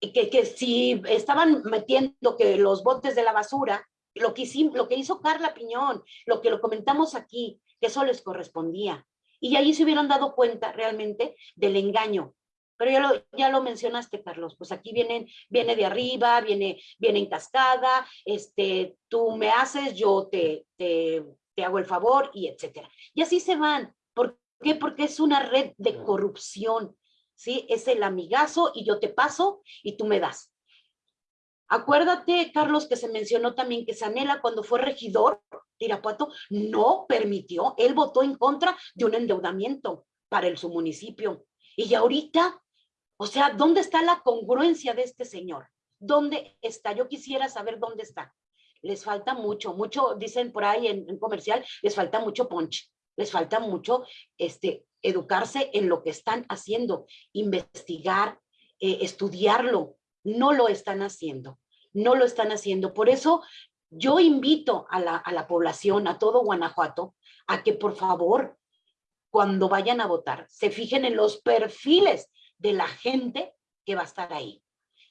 Y que, que si estaban metiendo que los botes de la basura, lo que, lo que hizo Carla Piñón, lo que lo comentamos aquí, que eso les correspondía. Y ahí se hubieran dado cuenta realmente del engaño, pero ya lo, ya lo mencionaste, Carlos, pues aquí vienen, viene de arriba, viene, viene en cascada, este, tú me haces, yo te, te, te hago el favor y etcétera. Y así se van. ¿Por qué? Porque es una red de corrupción, ¿sí? Es el amigazo y yo te paso y tú me das. Acuérdate, Carlos, que se mencionó también que Sanela cuando fue regidor de Irapuato no permitió, él votó en contra de un endeudamiento para el, su municipio. Y ahorita o sea, ¿dónde está la congruencia de este señor? ¿Dónde está? Yo quisiera saber dónde está. les falta mucho, mucho, dicen por ahí en, comercial, les falta mucho punch, les falta mucho este, educarse en lo que están haciendo, investigar, eh, estudiarlo. No lo están haciendo, no lo están haciendo. Por eso yo invito a la, a la población, a todo Guanajuato, a que por favor, cuando vayan a votar, se fijen en los perfiles de la gente que va a estar ahí.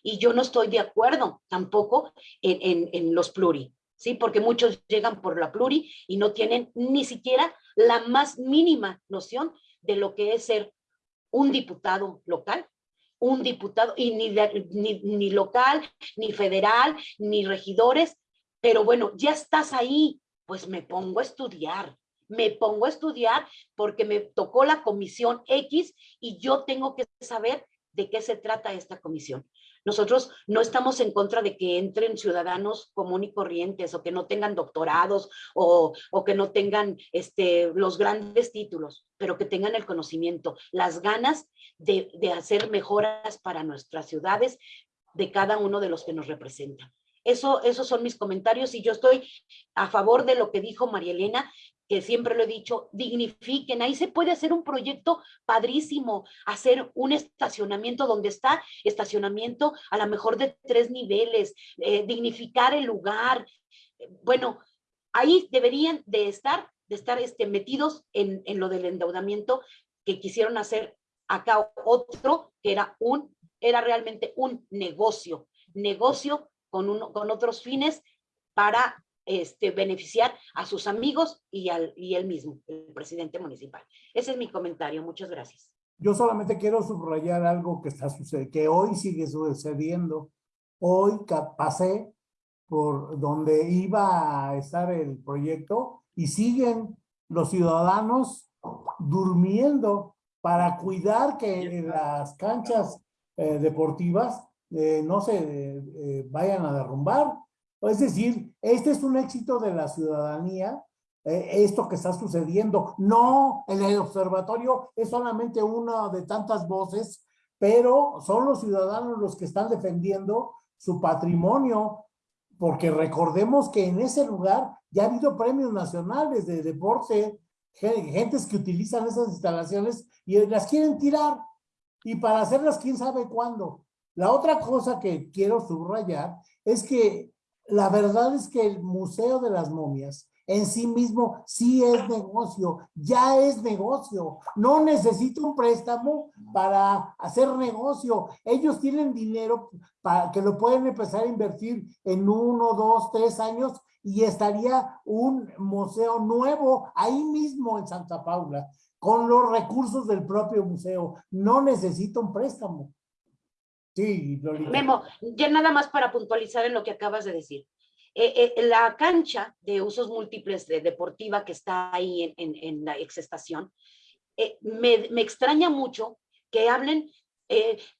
Y yo no estoy de acuerdo tampoco en, en, los pluri, ¿sí? Porque muchos llegan por la pluri y no tienen ni siquiera la más mínima noción de lo que es ser un diputado local, un diputado, y ni, ni, ni local, ni federal, ni regidores, pero bueno, ya estás ahí, pues me pongo a estudiar, me pongo a estudiar porque me tocó la comisión X y yo tengo que saber de qué se trata esta comisión. Nosotros no estamos en contra de que entren ciudadanos común y corrientes o que no tengan doctorados o, que no tengan este, los grandes títulos, pero que tengan el conocimiento, las ganas de, de hacer mejoras para nuestras ciudades de cada uno de los que nos representan. Eso, esos son mis comentarios y yo estoy a favor de lo que dijo María Elena, que siempre lo he dicho, dignifiquen. Ahí se puede hacer un proyecto padrísimo, hacer un estacionamiento donde está estacionamiento a lo mejor de tres niveles, eh, dignificar el lugar. Bueno, ahí deberían de estar, de estar este, metidos en, en lo del endeudamiento que quisieron hacer acá otro, que era un, era realmente un negocio, negocio con, uno, con otros fines para este, beneficiar a sus amigos y, al, y él mismo, el presidente municipal. Ese es mi comentario. Muchas gracias. Yo solamente quiero subrayar algo que está sucediendo, que hoy sigue sucediendo. Hoy pasé por donde iba a estar el proyecto y siguen los ciudadanos durmiendo para cuidar que las canchas eh, deportivas eh, no se eh, vayan a derrumbar es decir, este es un éxito de la ciudadanía, eh, esto que está sucediendo. No, el observatorio es solamente una de tantas voces, pero son los ciudadanos los que están defendiendo su patrimonio, porque recordemos que en ese lugar ya ha habido premios nacionales de deporte, gentes que utilizan esas instalaciones y las quieren tirar, y para hacerlas quién sabe cuándo. La otra cosa que quiero subrayar es que la verdad es que el Museo de las Momias en sí mismo sí es negocio, ya es negocio. No necesita un préstamo para hacer negocio. Ellos tienen dinero para que lo pueden empezar a invertir en uno, dos, tres años y estaría un museo nuevo ahí mismo en Santa Paula con los recursos del propio museo. No necesita un préstamo. Sí, Memo, ya nada más para puntualizar en lo que acabas de decir. Eh, eh, la cancha de usos múltiples de deportiva que está ahí en, la exestación, eh, me, me, extraña mucho que hablen,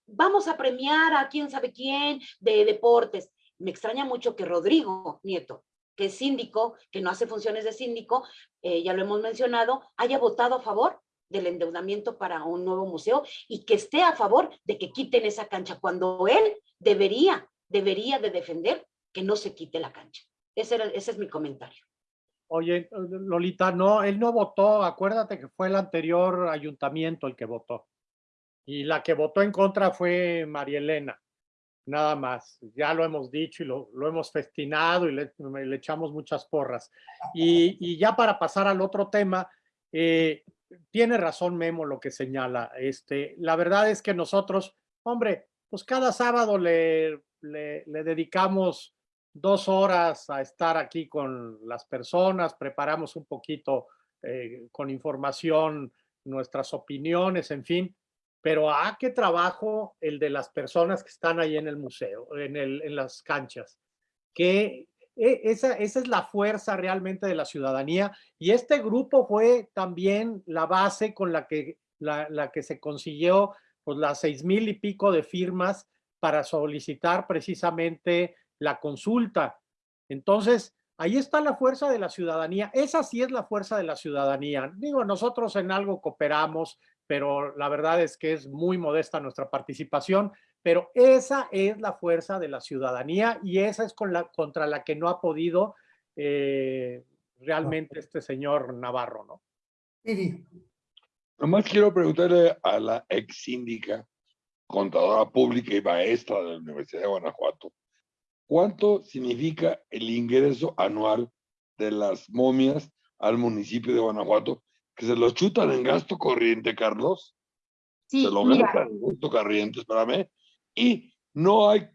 vamos a premiar a quién sabe quién de deportes. Me extraña mucho que Rodrigo Nieto, que es síndico, que no hace funciones de síndico, ya lo hemos mencionado, haya votado a favor del endeudamiento para un nuevo museo y que esté a favor de que quiten esa cancha cuando él debería, debería de defender que no se quite la cancha. Ese, era, ese es mi comentario. Oye, Lolita, no, él no votó, acuérdate que fue el anterior ayuntamiento el que votó. Y la que votó en contra fue María Elena, nada más. Ya lo hemos dicho y lo, lo hemos festinado y le, le, echamos muchas porras. Y, y, ya para pasar al otro tema, eh, tiene razón Memo lo que señala. Este, la verdad es que nosotros, hombre, pues cada sábado le, dedicamos dos horas a estar aquí con las personas, preparamos un poquito eh, con información nuestras opiniones, en fin, pero ¿a ah, qué trabajo el de las personas que están ahí en el museo, en, en las canchas? Que e, esa, esa es la fuerza realmente de la ciudadanía y este grupo fue también la base con la que, la, la que se consiguió pues, las seis mil y pico de firmas para solicitar precisamente la consulta. Entonces, ahí está la fuerza de la ciudadanía. Esa sí es la fuerza de la ciudadanía. Digo, nosotros en algo cooperamos, pero la verdad es que es muy modesta nuestra participación. Pero esa es la fuerza de la ciudadanía y esa es con la, contra la que no ha podido eh, realmente este señor Navarro, ¿no? Piri, Nomás quiero preguntarle a la ex síndica, contadora pública y maestra de la Universidad de Guanajuato, ¿cuánto significa el ingreso anual de las momias al municipio de Guanajuato? Que se lo chutan en gasto corriente, Carlos. Sí, se lo mira, gastan en gasto corriente, espérame. Y no hay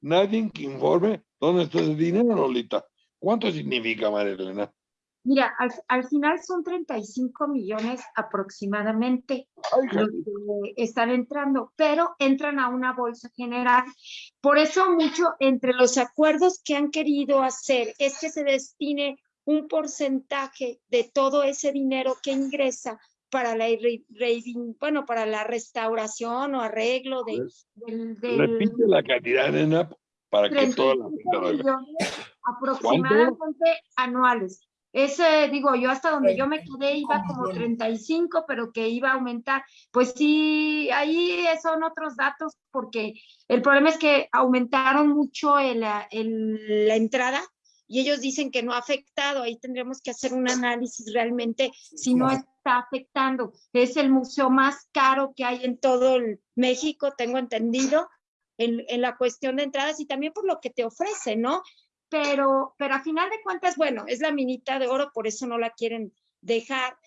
nadie que informe dónde está ese dinero, Lolita. ¿Cuánto significa, María Elena? mira, al, al final son 35 millones aproximadamente los que están entrando, pero entran a una bolsa general. Por eso mucho entre los acuerdos que han querido hacer es que se destine un porcentaje de todo ese dinero que ingresa para la, re- bueno, para la restauración o arreglo de, del, del- Repite la cantidad, nena, para que toda la 35 gente lo vea. millones aproximadamente anuales. Ese, digo, yo hasta donde yo me quedé iba como 35, pero que iba a aumentar. Pues sí, ahí son otros datos, porque el problema es que aumentaron mucho el, el- la entrada y ellos dicen que no ha afectado. Ahí tendremos que hacer un análisis realmente si no está afectando. Es el museo más caro que hay en todo el México, tengo entendido, en, en la cuestión de entradas y también por lo que te ofrece, ¿no? Pero, pero a final de cuentas, bueno, es la minita de oro, por eso no la quieren dejar.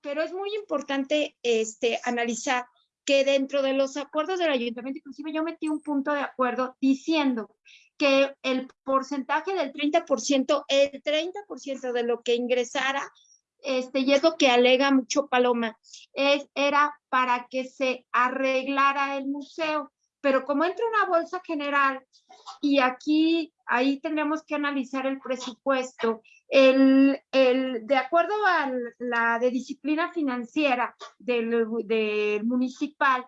Pero es muy importante este, analizar que dentro de los acuerdos del ayuntamiento, inclusive yo metí un punto de acuerdo diciendo que el porcentaje del 30%, el 30% de lo que ingresara, este, y es lo que alega mucho Paloma, es, era para que se arreglara el museo. Pero como entra una bolsa general y aquí, ahí tendremos que analizar el presupuesto, el, el, de acuerdo a la de disciplina financiera del, del municipal,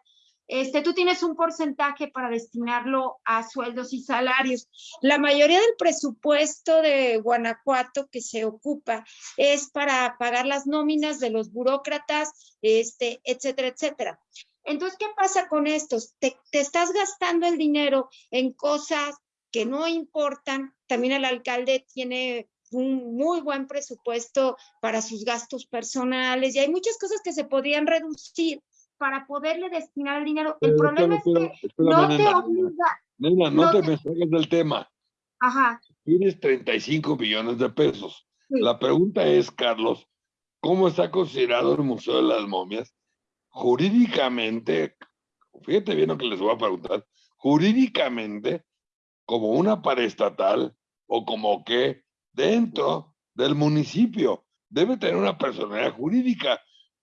este, tú tienes un porcentaje para destinarlo a sueldos y salarios. La mayoría del presupuesto de Guanajuato que se ocupa es para pagar las nóminas de los burócratas, este, etcétera, etcétera. Entonces, ¿qué pasa con estos? Te, te estás gastando el dinero en cosas que no importan. También el alcalde tiene un muy buen presupuesto para sus gastos personales y hay muchas cosas que se podrían reducir para poderle destinar el dinero. El Pero problema es que no te obliga. Nena, no no te me salgas del tema. Ajá, Tienes 35 millones de pesos. sí. La pregunta es, Carlos, ¿cómo está considerado el Museo de las Momias? Jurídicamente, fíjate bien lo que les voy a preguntar, jurídicamente, como una paraestatal o como que dentro del municipio debe tener una personalidad jurídica,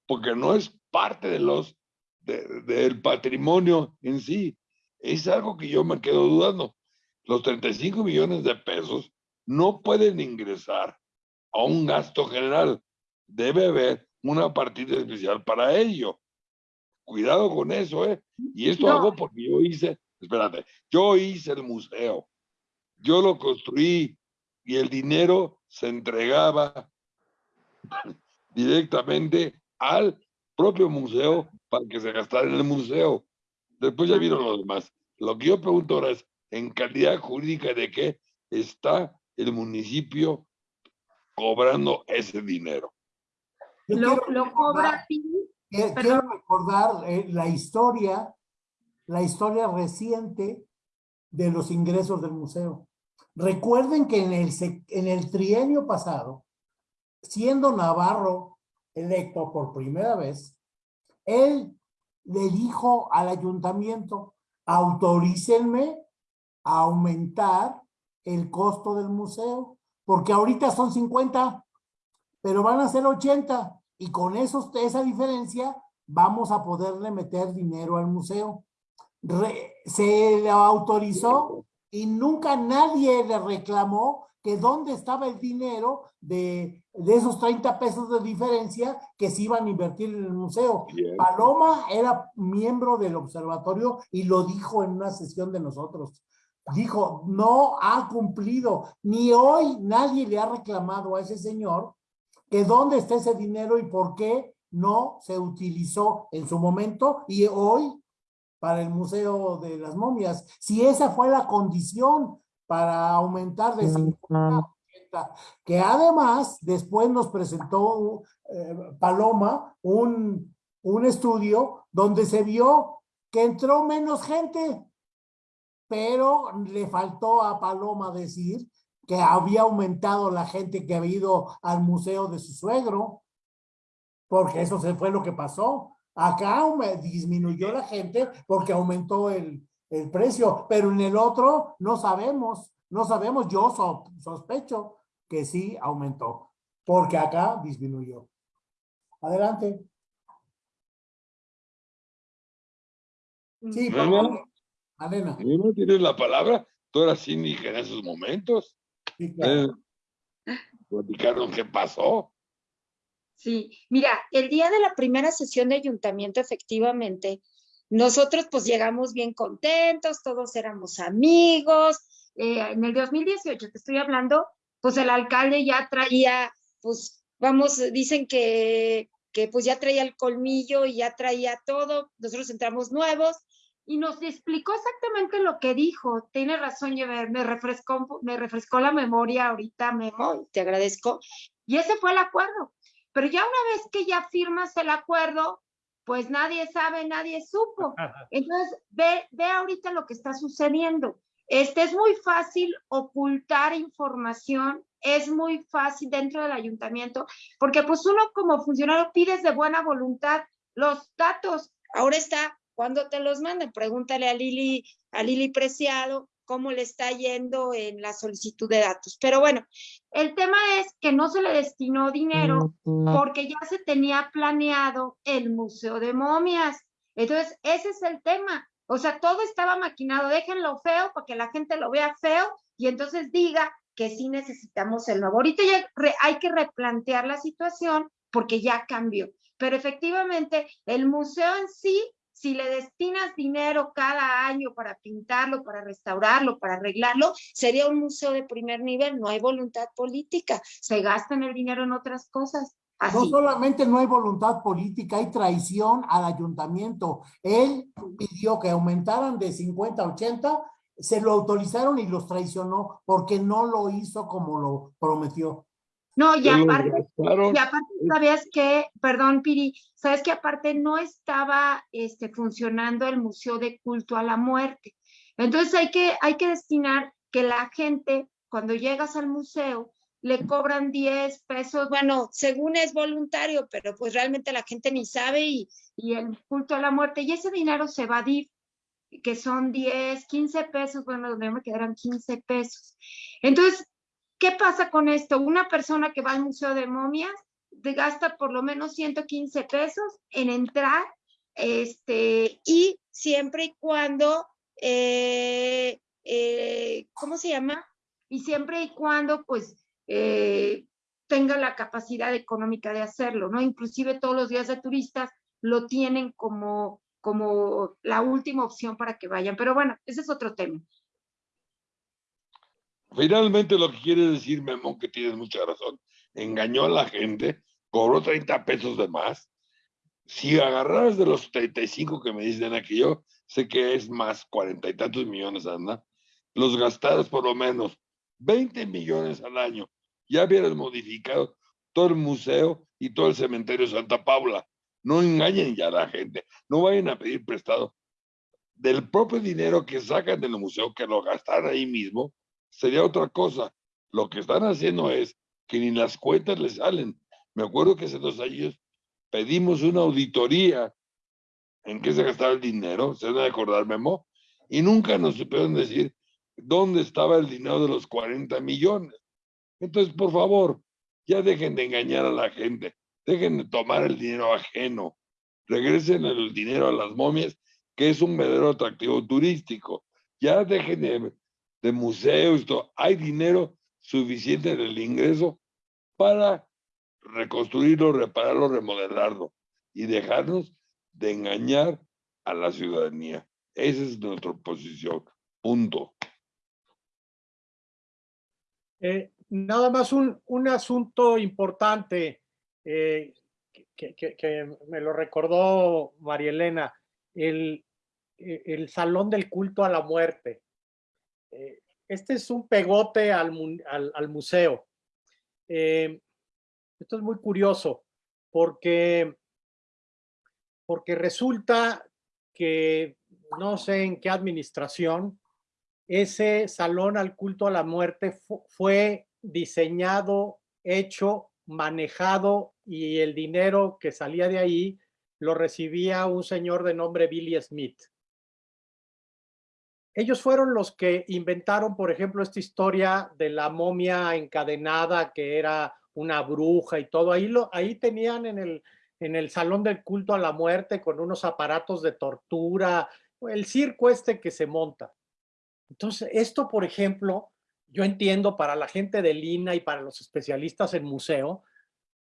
porque no es parte de los de- del patrimonio en sí. Es algo que yo me quedo dudando. Los 35 millones de pesos no pueden ingresar a un gasto general. Debe haber una partida especial para ello. Cuidado con eso, ¿eh? Y esto No. hago porque yo hice, espérate, yo hice el museo. Yo lo construí y el dinero se entregaba [laughs] directamente al propio museo para que se gastara en el museo. Después ya vieron los demás. Lo que yo pregunto ahora es, ¿en calidad jurídica de qué está el municipio cobrando ese dinero? Lo, quiero lo cobra Perdón. quiero recordar eh, la historia, la historia reciente de los ingresos del museo. Recuerden que en el, en el trienio pasado, siendo Navarro electo por primera vez, él le dijo al ayuntamiento, autorícenme a aumentar el costo del museo, porque ahorita son 50, pero van a ser 80, y con esos, esa diferencia vamos a poderle meter dinero al museo. Se le autorizó y nunca nadie le reclamó que dónde estaba el dinero de, de esos 30 pesos de diferencia que se iban a invertir en el museo. Bien. Paloma era miembro del observatorio y lo dijo en una sesión de nosotros. Dijo, no ha cumplido, ni hoy nadie le ha reclamado a ese señor que dónde está ese dinero y por qué no se utilizó en su momento y hoy para el Museo de las Momias. Si esa fue la condición para aumentar de 50 a 80, que además después nos presentó eh, Paloma un, un estudio donde se vio que entró menos gente, pero le faltó a Paloma decir que había aumentado la gente que había ido al museo de su suegro, porque eso se fue lo que pasó. Acá disminuyó la gente porque aumentó el, el precio, pero en el otro no sabemos, no sabemos, yo sospecho que sí aumentó, porque acá disminuyó. Adelante. Sí, por favor. Alena. No tienes la palabra, tú eras síndica en esos momentos. Sí, claro. Eh, platicaron qué pasó. Sí, mira, el día de la primera sesión de ayuntamiento, efectivamente, nosotros pues llegamos bien contentos, todos éramos amigos. Eh, en el 2018, te estoy hablando, pues el alcalde ya traía, pues vamos, dicen que, que pues ya traía el colmillo y ya traía todo. Nosotros entramos nuevos y nos explicó exactamente lo que dijo. Tiene razón, me refrescó, me refrescó la memoria ahorita, Memo, te agradezco. Y ese fue el acuerdo. Pero ya una vez que ya firmas el acuerdo, pues nadie sabe, nadie supo. [laughs] Entonces, ve, ve ahorita lo que está sucediendo. Este es muy fácil ocultar información, es muy fácil dentro del ayuntamiento, porque pues uno como funcionario pides de buena voluntad los datos. Ahora está cuando te los manden, pregúntale a Lili, a Lili Preciado cómo le está yendo en la solicitud de datos. Pero bueno, el tema es que no se le destinó dinero porque ya se tenía planeado el Museo de Momias. Entonces, ese es el tema. O sea, todo estaba maquinado. Déjenlo feo para que la gente lo vea feo y entonces diga que sí necesitamos el nuevo. Ahorita ya hay que replantear la situación porque ya cambió. Pero efectivamente, el museo en sí si le destinas dinero cada año para pintarlo, para restaurarlo, para arreglarlo, sería un museo de primer nivel. No hay voluntad política, se gastan el dinero en otras cosas. No solamente no hay voluntad política, hay traición al ayuntamiento. Él pidió que aumentaran de 50 a 80, se lo autorizaron y los traicionó porque no lo hizo como lo prometió. No, y aparte, y aparte, sabías que, perdón, Piri, sabes que aparte no estaba este, funcionando el Museo de Culto a la Muerte. Entonces hay que, hay que destinar que la gente, cuando llegas al museo, le cobran 10 pesos, bueno, según es voluntario, pero pues realmente la gente ni sabe y, y el culto a la muerte, y ese dinero se va a DIF, que son 10, 15 pesos, bueno, me quedarán 15 pesos. Entonces, ¿Qué pasa con esto? Una persona que va al Museo de Momias gasta por lo menos 115 pesos en entrar este, y siempre y cuando, eh, eh, ¿cómo se llama? Y siempre y cuando pues eh, tenga la capacidad económica de hacerlo, ¿no? Inclusive todos los días de turistas lo tienen como, como la última opción para que vayan. Pero bueno, ese es otro tema. Finalmente lo que quiere decir Memón, que tienes mucha razón, engañó a la gente, cobró 30 pesos de más. Si agarraras de los 35 que me dicen aquí, yo sé que es más, cuarenta y tantos millones, anda, los gastaras por lo menos 20 millones al año, ya hubieras modificado todo el museo y todo el cementerio Santa Paula. No engañen ya a la gente, no vayan a pedir prestado del propio dinero que sacan del museo, que lo gastan ahí mismo, sería otra cosa. Lo que están haciendo es que ni las cuentas les salen. Me acuerdo que hace dos años pedimos una auditoría en qué se gastaba el dinero, se a acordar, Memo, y nunca nos supieron decir dónde estaba el dinero de los 40 millones. Entonces, por favor, ya dejen de engañar a la gente, dejen de tomar el dinero ajeno, regresen el dinero a las momias, que es un verdadero atractivo turístico. Ya dejen de de museos, hay dinero suficiente en el ingreso para reconstruirlo, repararlo, remodelarlo y dejarnos de engañar a la ciudadanía. Esa es nuestra posición. Punto. Eh, nada más un, un asunto importante eh, que, que, me lo recordó María Elena. El, el Salón del Culto a la Muerte. Eh, este es un pegote al, museo. Eh, esto es muy curioso porque, porque resulta que no sé en qué administración, ese salón al culto a la muerte fue diseñado, hecho, manejado y el dinero que salía de ahí lo recibía un señor de nombre Billy Smith. Ellos fueron los que inventaron, por ejemplo, esta historia de la momia encadenada que era una bruja y todo. Ahí, lo, ahí tenían en el, en el salón del culto a la muerte con unos aparatos de tortura, el circo este que se monta. Entonces, esto, por ejemplo, yo entiendo para la gente de Lina y para los especialistas en museo,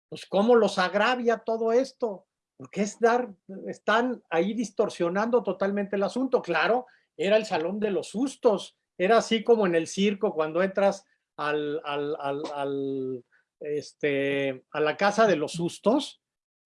pues cómo los agravia todo esto, porque es dar, están ahí distorsionando totalmente el asunto. Claro, era el salón de los sustos, era así como en el circo cuando entras al, al, este, a la casa de los sustos.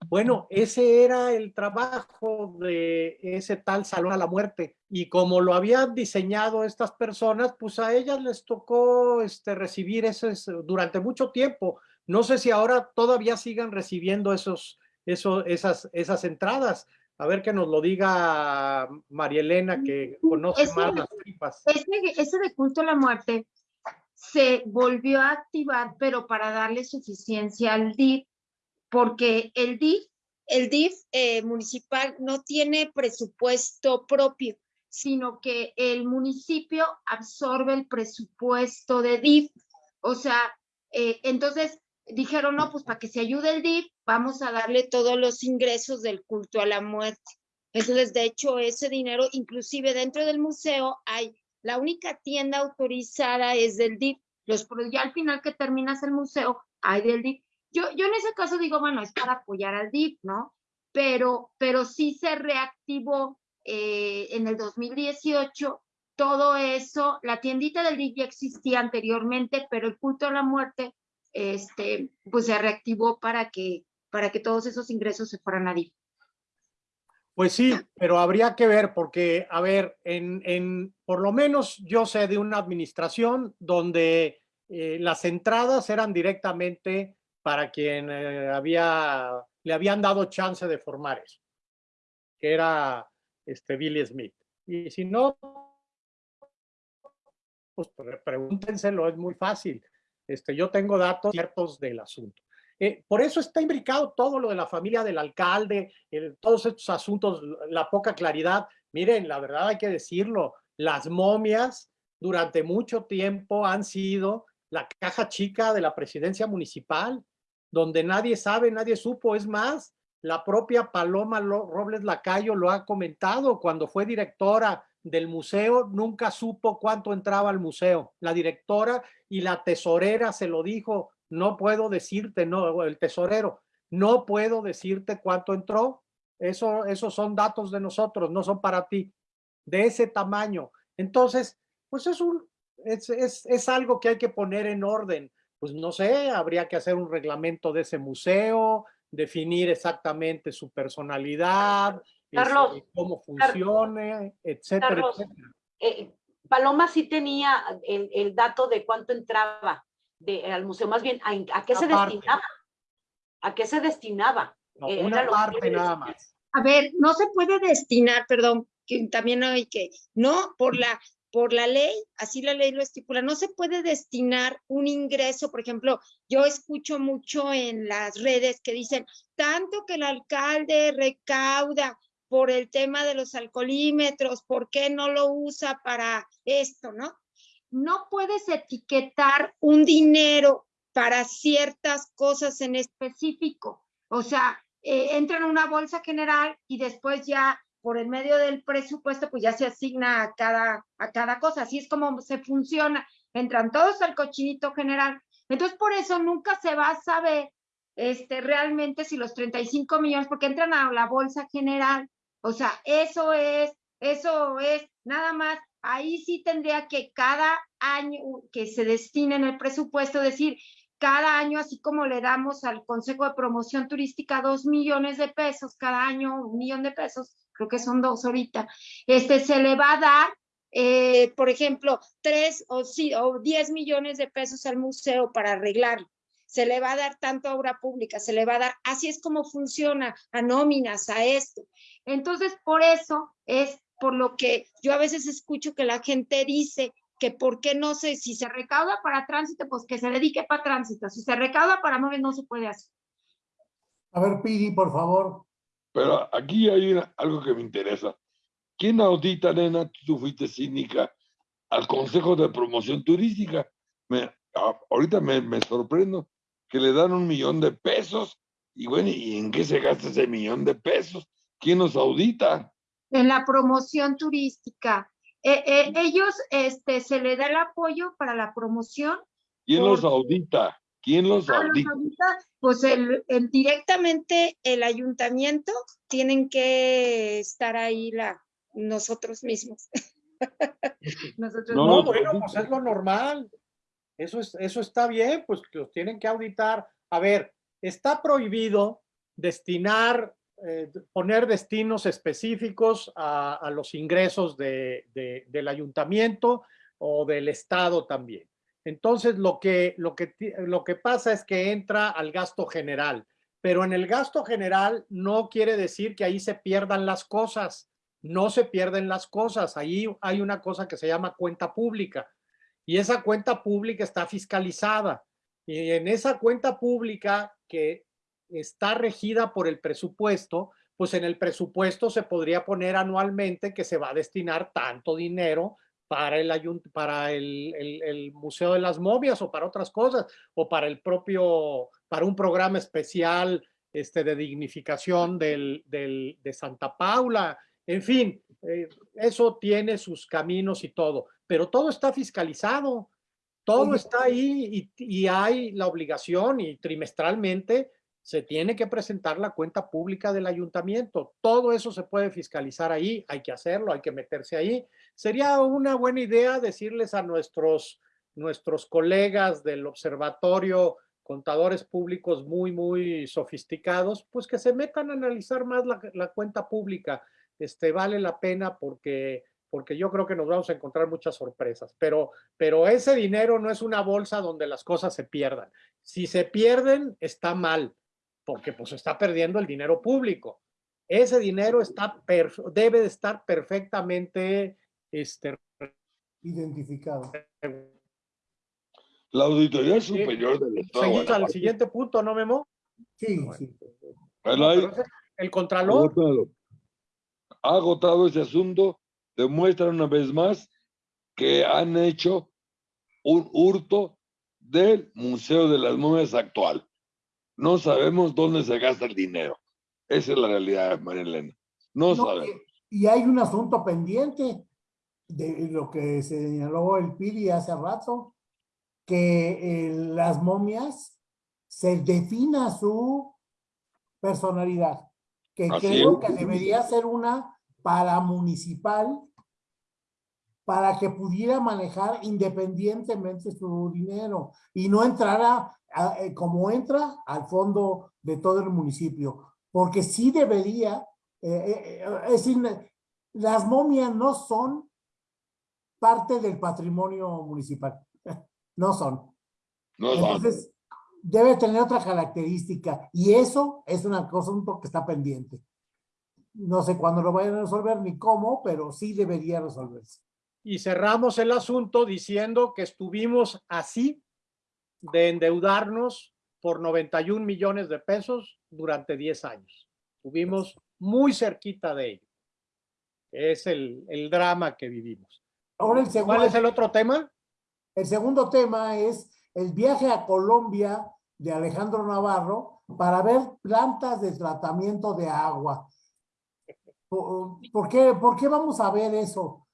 Bueno, ese era el trabajo de ese tal salón a la muerte. Y como lo habían diseñado estas personas, pues a ellas les tocó este, recibir ese durante mucho tiempo. No sé si ahora todavía sigan recibiendo esos, esos, esas, esas entradas, a ver que nos lo diga María Elena, que conoce más las tripas. Ese, de culto a la muerte se volvió a activar, pero para darle suficiencia al DIF, porque el DIF, el DIF eh, municipal no tiene presupuesto propio, sino que el municipio absorbe el presupuesto de DIF. O sea, eh, entonces dijeron, no, pues para que se ayude el DIF, vamos a darle todos los ingresos del culto a la muerte. Entonces, de hecho, ese dinero, inclusive dentro del museo, hay la única tienda autorizada es del DIF. Los, ya al final que terminas el museo, hay del DIF. Yo, yo en ese caso digo, bueno, es para apoyar al DIF, ¿no? Pero, pero sí se reactivó eh, en el 2018 todo eso. La tiendita del DIF ya existía anteriormente, pero el culto a la muerte este, pues se reactivó para que, para que todos esos ingresos se fueran a DIF. Pues sí, pero habría que ver porque, a ver, en, en por lo menos yo sé de una administración donde eh, las entradas eran directamente para quien eh, había, le habían dado chance de formar eso, que era este Billy Smith. Y si no, pues pregúntenselo, es muy fácil. Este, yo tengo datos ciertos del asunto. Eh, por eso está imbricado todo lo de la familia del alcalde, todos estos asuntos, la poca claridad. Miren, la verdad hay que decirlo, las momias durante mucho tiempo han sido la caja chica de la presidencia municipal, donde nadie sabe, nadie supo. Es más, la propia Paloma Robles Lacayo lo ha comentado cuando fue directora del museo nunca supo cuánto entraba al museo. La directora y la tesorera se lo dijo, no puedo decirte, no, el tesorero, no puedo decirte cuánto entró. Eso, esos son datos de nosotros, no son para ti, de ese tamaño. Entonces, pues es, un, es, es, es algo que hay que poner en orden. Pues no sé, habría que hacer un reglamento de ese museo, definir exactamente su personalidad, Carlos, cómo funcione, etcétera, eh, Paloma sí tenía el, dato de cuánto entraba de, al museo, más bien, ¿a, qué se destinaba? ¿A qué se destinaba? Eh, una parte nada más. A ver, no se puede destinar, perdón, que también hay que, no, por la, por la ley, así la ley lo estipula, no se puede destinar un ingreso, por ejemplo, yo escucho mucho en las redes que dicen, tanto que el alcalde recauda por el tema de los alcoholímetros, ¿por qué no lo usa para esto, no? No puedes etiquetar un dinero para ciertas cosas en específico. O sea, eh, entra en una bolsa general y después ya por el medio del presupuesto, pues ya se asigna a cada, a cada cosa. Así es como se funciona. Entran todos al cochinito general. Entonces, por eso nunca se va a saber este, realmente si los 35 millones, porque entran a la bolsa general o sea, eso es, eso es, nada más, ahí sí tendría que cada año que se destine en el presupuesto, decir, cada año, así como le damos al Consejo de Promoción Turística dos millones de pesos, cada año un millón de pesos, creo que son dos ahorita, este, se le va a dar, eh, por ejemplo, tres o, sí, o diez millones de pesos al museo para arreglarlo. Se le va a dar tanto a obra pública, se le va a dar, así es como funciona, a nóminas, a esto. Entonces, por eso es por lo que yo a veces escucho que la gente dice que por qué no sé, si se recauda para tránsito, pues que se dedique para tránsito. Si se recauda para móviles, no se puede hacer. A ver, Pidi, por favor. Pero aquí hay una- algo que me interesa. ¿Quién audita, nena? Tú fuiste cínica al Consejo de Promoción Turística. Me, ahorita me, me sorprendo que le dan un millón de pesos. Y bueno, ¿y en qué se gasta ese millón de pesos? ¿Quién nos audita? En la promoción turística, eh, eh, ellos, este, se le da el apoyo para la promoción. ¿Quién los audita? ¿Quién los Ah, los audita? audita, Pues el, el- directamente el ayuntamiento tienen que estar ahí la, nosotros mismos. [laughs] Nosotros No, No, no, bueno, pues es lo normal. Eso, es, eso está bien, pues que los tienen que auditar. A ver, está prohibido destinar, eh, poner destinos específicos a, los ingresos de- de- del ayuntamiento o del estado también. Entonces, lo que, lo, que, lo que pasa es que entra al gasto general, pero en el gasto general no quiere decir que ahí se pierdan las cosas. No se pierden las cosas. Ahí hay una cosa que se llama cuenta pública y esa cuenta pública está fiscalizada. Y en esa cuenta pública que está regida por el presupuesto, pues en el presupuesto se podría poner anualmente que se va a destinar tanto dinero para el, ayunt- para el, el- el Museo de las Momias o para otras cosas, o para el propio, para un programa especial este, de dignificación del, del- de Santa Paula. En fin, eh, eso tiene sus caminos y todo, pero todo está fiscalizado, todo está ahí y, y hay la obligación y trimestralmente se tiene que presentar la cuenta pública del ayuntamiento. Todo eso se puede fiscalizar ahí, hay que hacerlo, hay que meterse ahí. Sería una buena idea decirles a nuestros, nuestros colegas del observatorio, contadores públicos muy, muy sofisticados, pues que se metan a analizar más la, la cuenta pública. Este, vale la pena porque, porque yo creo que nos vamos a encontrar muchas sorpresas, pero, pero ese dinero no es una bolsa donde las cosas se pierdan. Si se pierden, está mal, porque pues está perdiendo el dinero público. Ese dinero está debe de estar perfectamente este, Identificado. La Auditoría Superior del Estado. seguimos al siguiente punto, ¿no, Memo? Sí, Bueno. sí. El Contralor, agotado. Ha agotado ese asunto, demuestran una vez más que han hecho un hurto del Museo de las Momias actual. No sabemos dónde se gasta el dinero. Esa es la realidad, María Elena. No, No, sabemos. y hay un asunto pendiente de lo que señaló el Pidi hace rato, que eh, las momias se defina su personalidad, que Así creo es. que debería ser una paramunicipal para que pudiera manejar independientemente su dinero y no entrara a- eh, como entra al fondo de todo el municipio, porque sí debería, eh, eh, es decir, las momias no son parte del patrimonio municipal, [laughs] no son. No. Entonces, debe tener otra característica y eso es una cosa un que está pendiente. No sé cuándo lo vayan a resolver ni cómo, pero sí debería resolverse. Y cerramos el asunto diciendo que estuvimos así de endeudarnos por 91 millones de pesos durante 10 años. Estuvimos muy cerquita de ello. Es el, el drama que vivimos. Ahora el ¿Cuál segundo, es el otro tema? el segundo tema es el viaje a Colombia de Alejandro Navarro para ver plantas de tratamiento de agua. ¿Por, por qué, ¿Por qué vamos a ver eso?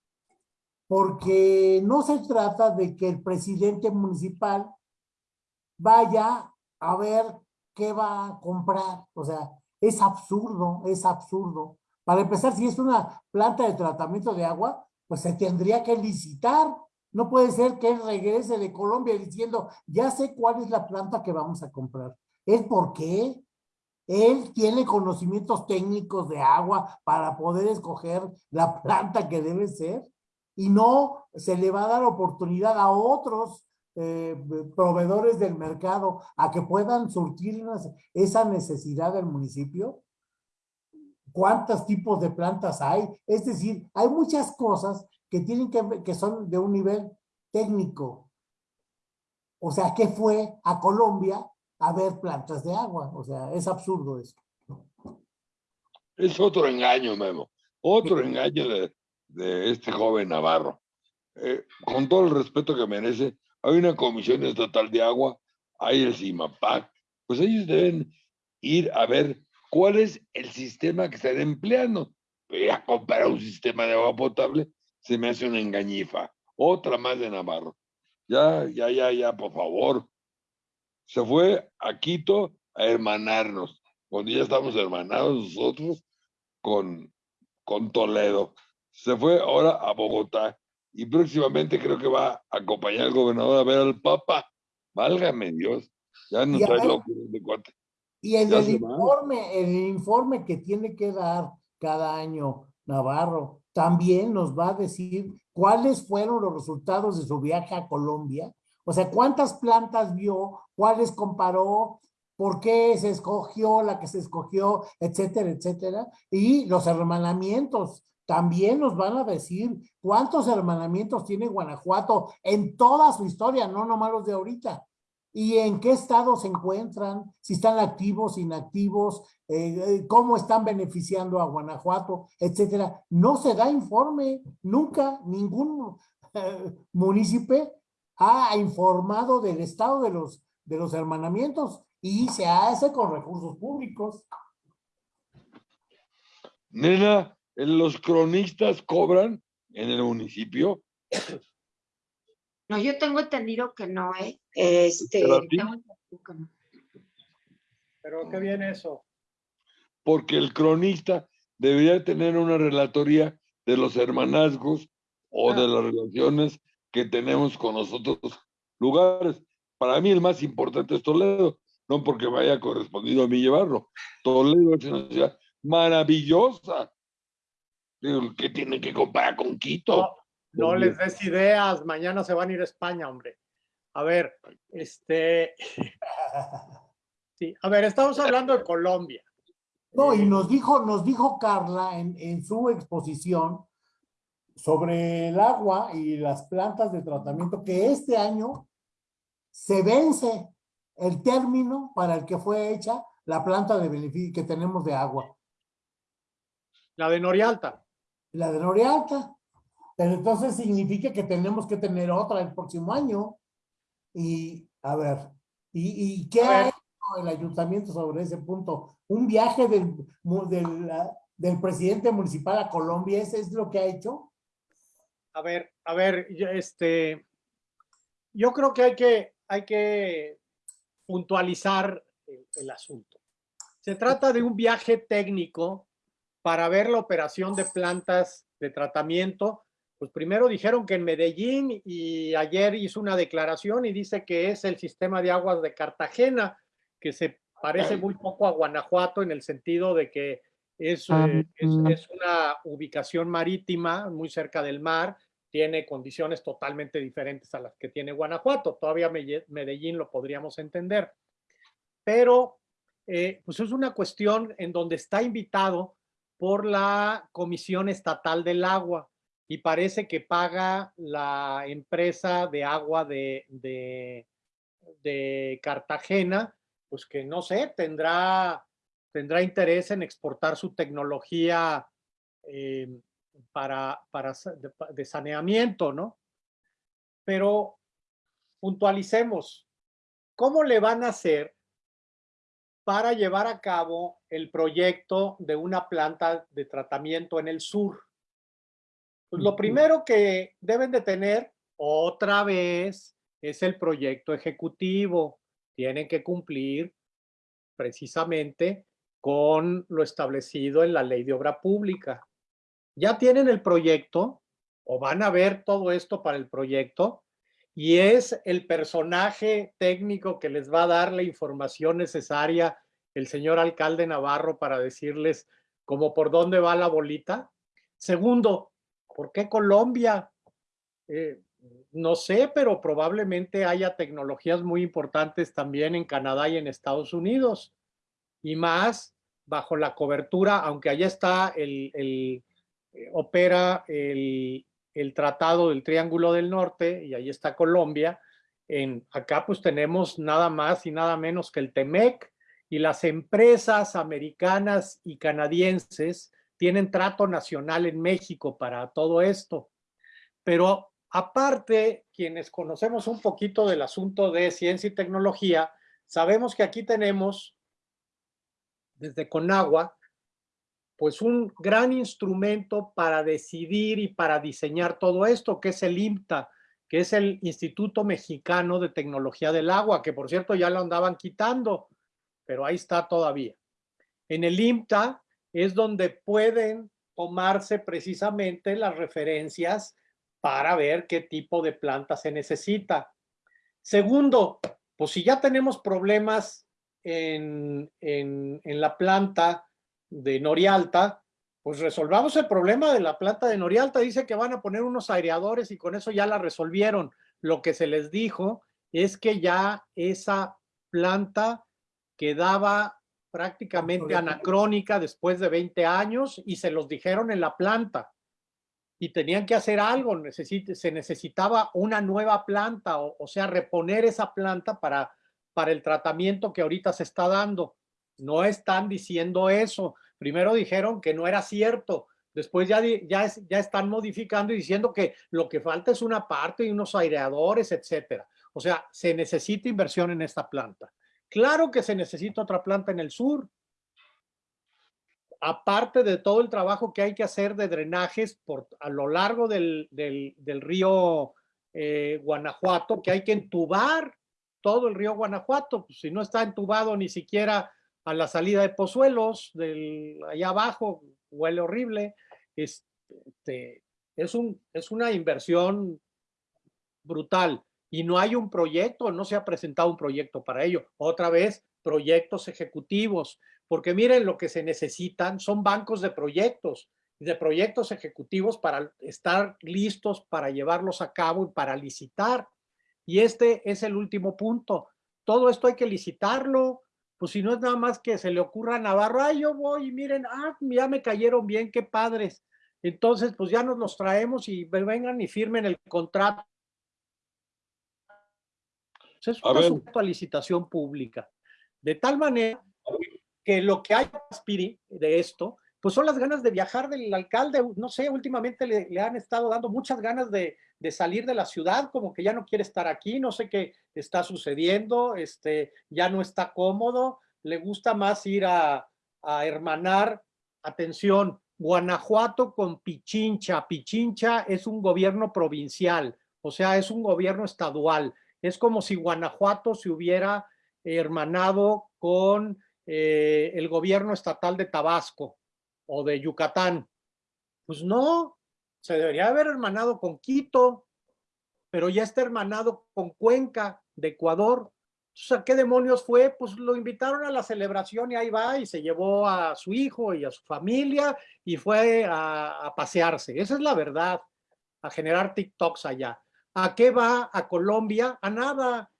Porque no se trata de que el presidente municipal vaya a ver qué va a comprar. O sea, es absurdo, es absurdo. Para empezar, si es una planta de tratamiento de agua, pues se tendría que licitar. No puede ser que él regrese de Colombia diciendo, ya sé cuál es la planta que vamos a comprar. ¿Es por qué? Él tiene conocimientos técnicos de agua para poder escoger la planta que debe ser y no se le va a dar oportunidad a otros eh, proveedores del mercado a que puedan surtir esa necesidad del municipio? ¿Cuántos tipos de plantas hay? Es decir, hay muchas cosas que tienen que, que son de un nivel técnico. O sea, ¿qué fue a Colombia a ver plantas de agua? O sea, es absurdo eso. Es otro engaño, Memo. Otro engaño de, de este joven Navarro. Eh, con todo el respeto que merece, hay una comisión estatal de agua, hay el CIMAPAC, pues ellos deben ir a ver cuál es el sistema que están empleando. a comprar un sistema de agua potable se me hace una engañifa. Otra más de Navarro. Ya, ya, ya, ya, por favor. Se fue a Quito a hermanarnos, cuando ya estamos hermanados nosotros con, con Toledo. Se fue ahora a Bogotá y próximamente creo que va a acompañar al gobernador a ver al Papa. Válgame Dios, ya no trae locuras de cuate. Y el, el informe, el informe que tiene que dar cada año Navarro también nos va a decir cuáles fueron los resultados de su viaje a Colombia. O sea, cuántas plantas vio, cuáles comparó, por qué se escogió la que se escogió, etcétera, etcétera. Y los hermanamientos también nos van a decir cuántos hermanamientos tiene Guanajuato en toda su historia, no nomás los de ahorita. Y en qué estado se encuentran, si están activos, inactivos, eh, eh, cómo están beneficiando a Guanajuato, etcétera. No se da informe, nunca ningún eh, municipio ha informado del estado de los, de los hermanamientos y se hace con recursos públicos. Nena, los cronistas cobran en el municipio. No, yo tengo entendido que no, ¿eh? Este, Pero, qué bien eso. Porque el cronista debería tener una relatoría de los hermanazgos o de ah. las relaciones que tenemos con los otros lugares. Para mí el más importante es Toledo, no porque me haya correspondido a mí llevarlo. Toledo es una ciudad maravillosa, ¿Qué tiene que comparar con Quito? No, les des ideas, mañana se van a ir a España, hombre. A ver, este... [laughs] Sí, a ver, estamos hablando de Colombia. No, y nos dijo, nos dijo Carla en, en su exposición sobre el agua y las plantas de tratamiento que este año se vence el término para el que fue hecha la planta de beneficio que tenemos de agua. La de Norialta la de Norialta. Pero entonces significa que tenemos que tener otra el próximo año. Y, a ver, ¿y, qué ha hecho el ayuntamiento sobre ese punto? Un viaje del, del, del presidente municipal a Colombia, ¿ese es lo que ha hecho? A ver, a ver, este, yo creo que hay que, hay que puntualizar el, el asunto. Se trata de un viaje técnico para ver la operación de plantas de tratamiento, pues primero dijeron que en Medellín y ayer hizo una declaración y dice que es el sistema de aguas de Cartagena, que se parece muy poco a Guanajuato en el sentido de que es, eh, es, una ubicación marítima muy cerca del mar, tiene condiciones totalmente diferentes a las que tiene Guanajuato. Todavía Medellín lo podríamos entender. Pero eh, pues es una cuestión en donde está invitado por la Comisión Estatal del Agua y parece que paga la empresa de agua de, de, Cartagena, pues que no sé, tendrá, tendrá interés en exportar su tecnología eh, para, para de saneamiento, ¿no? Pero puntualicemos, ¿cómo le van a hacer para llevar a cabo el proyecto de una planta de tratamiento en el sur. Pues lo primero que deben de tener otra vez es el proyecto ejecutivo. Tienen que cumplir precisamente con lo establecido en la ley de obra pública. Ya tienen el proyecto o van a ver todo esto para el proyecto y es el personaje técnico que les va a dar la información necesaria el señor alcalde Navarro para decirles como por dónde va la bolita. Segundo, ¿por qué Colombia? Eh, no sé, pero probablemente haya tecnologías muy importantes también en Canadá y en Estados Unidos. Y más bajo la cobertura, aunque allá está el, eh, opera el, el, Tratado del Triángulo del Norte y ahí está Colombia. En, acá pues tenemos nada más y nada menos que el TEMEC y las empresas americanas y canadienses tienen trato nacional en México para todo esto. Pero aparte, quienes conocemos un poquito del asunto de ciencia y tecnología, sabemos que aquí tenemos, desde Conagua, pues un gran instrumento para decidir y para diseñar todo esto, que es el IMTA, que es el Instituto Mexicano de Tecnología del Agua, que por cierto ya lo andaban quitando, pero ahí está todavía. En el IMTA es donde pueden tomarse precisamente las referencias para ver qué tipo de planta se necesita. Segundo, pues si ya tenemos problemas en, en, en la planta de Norialta, pues resolvamos el problema de la planta de Norialta. Dice que van a poner unos aireadores y con eso ya la resolvieron. Lo que se les dijo es que ya esa planta quedaba prácticamente anacrónica después de 20 años y se los dijeron en la planta y tenían que hacer algo, se necesitaba una nueva planta, o, o, sea, reponer esa planta para, para el tratamiento que ahorita se está dando. No están diciendo eso. Primero dijeron que no era cierto, después ya, ya, ya están modificando y diciendo que lo que falta es una parte y unos aireadores, etcétera. O sea, se necesita inversión en esta planta. Claro que se necesita otra planta en el sur. Aparte de todo el trabajo que hay que hacer de drenajes por, a lo largo del, del, río eh, Guanajuato, que hay que entubar todo el río Guanajuato. Pues, si no está entubado ni siquiera a la salida de Pozuelos, del, allá abajo, huele horrible. Este, es, un, es una inversión brutal y no hay un proyecto, no se ha presentado un proyecto para ello. Otra vez, proyectos ejecutivos, porque miren, lo que se necesitan son bancos de proyectos, de proyectos ejecutivos para estar listos para llevarlos a cabo y para licitar. Y este es el último punto. Todo esto hay que licitarlo, pues si no es nada más que se le ocurra a Navarro, ah, yo voy y miren, ah, ya me cayeron bien, qué padres. Entonces, pues ya nos los traemos y vengan y firmen el contrato es un asunto a licitación pública. De tal manera que lo que hay de esto, pues son las ganas de viajar del alcalde. No sé, últimamente le, le han estado dando muchas ganas de, de, salir de la ciudad, como que ya no quiere estar aquí, no sé qué está sucediendo, este, ya no está cómodo, le gusta más ir a, hermanar, atención, Guanajuato con Pichincha. Pichincha es un gobierno provincial, o sea, es un gobierno estadual. Es como si Guanajuato se hubiera hermanado con eh, el gobierno estatal de Tabasco o de Yucatán. Pues no, se debería haber hermanado con Quito, pero ya está hermanado con Cuenca de Ecuador. ¿qué demonios fue? Pues lo invitaron a la celebración y ahí va y se llevó a su hijo y a su familia y fue a, a pasearse. Esa es la verdad, a generar TikToks allá. ¿A qué va a Colombia? A nada.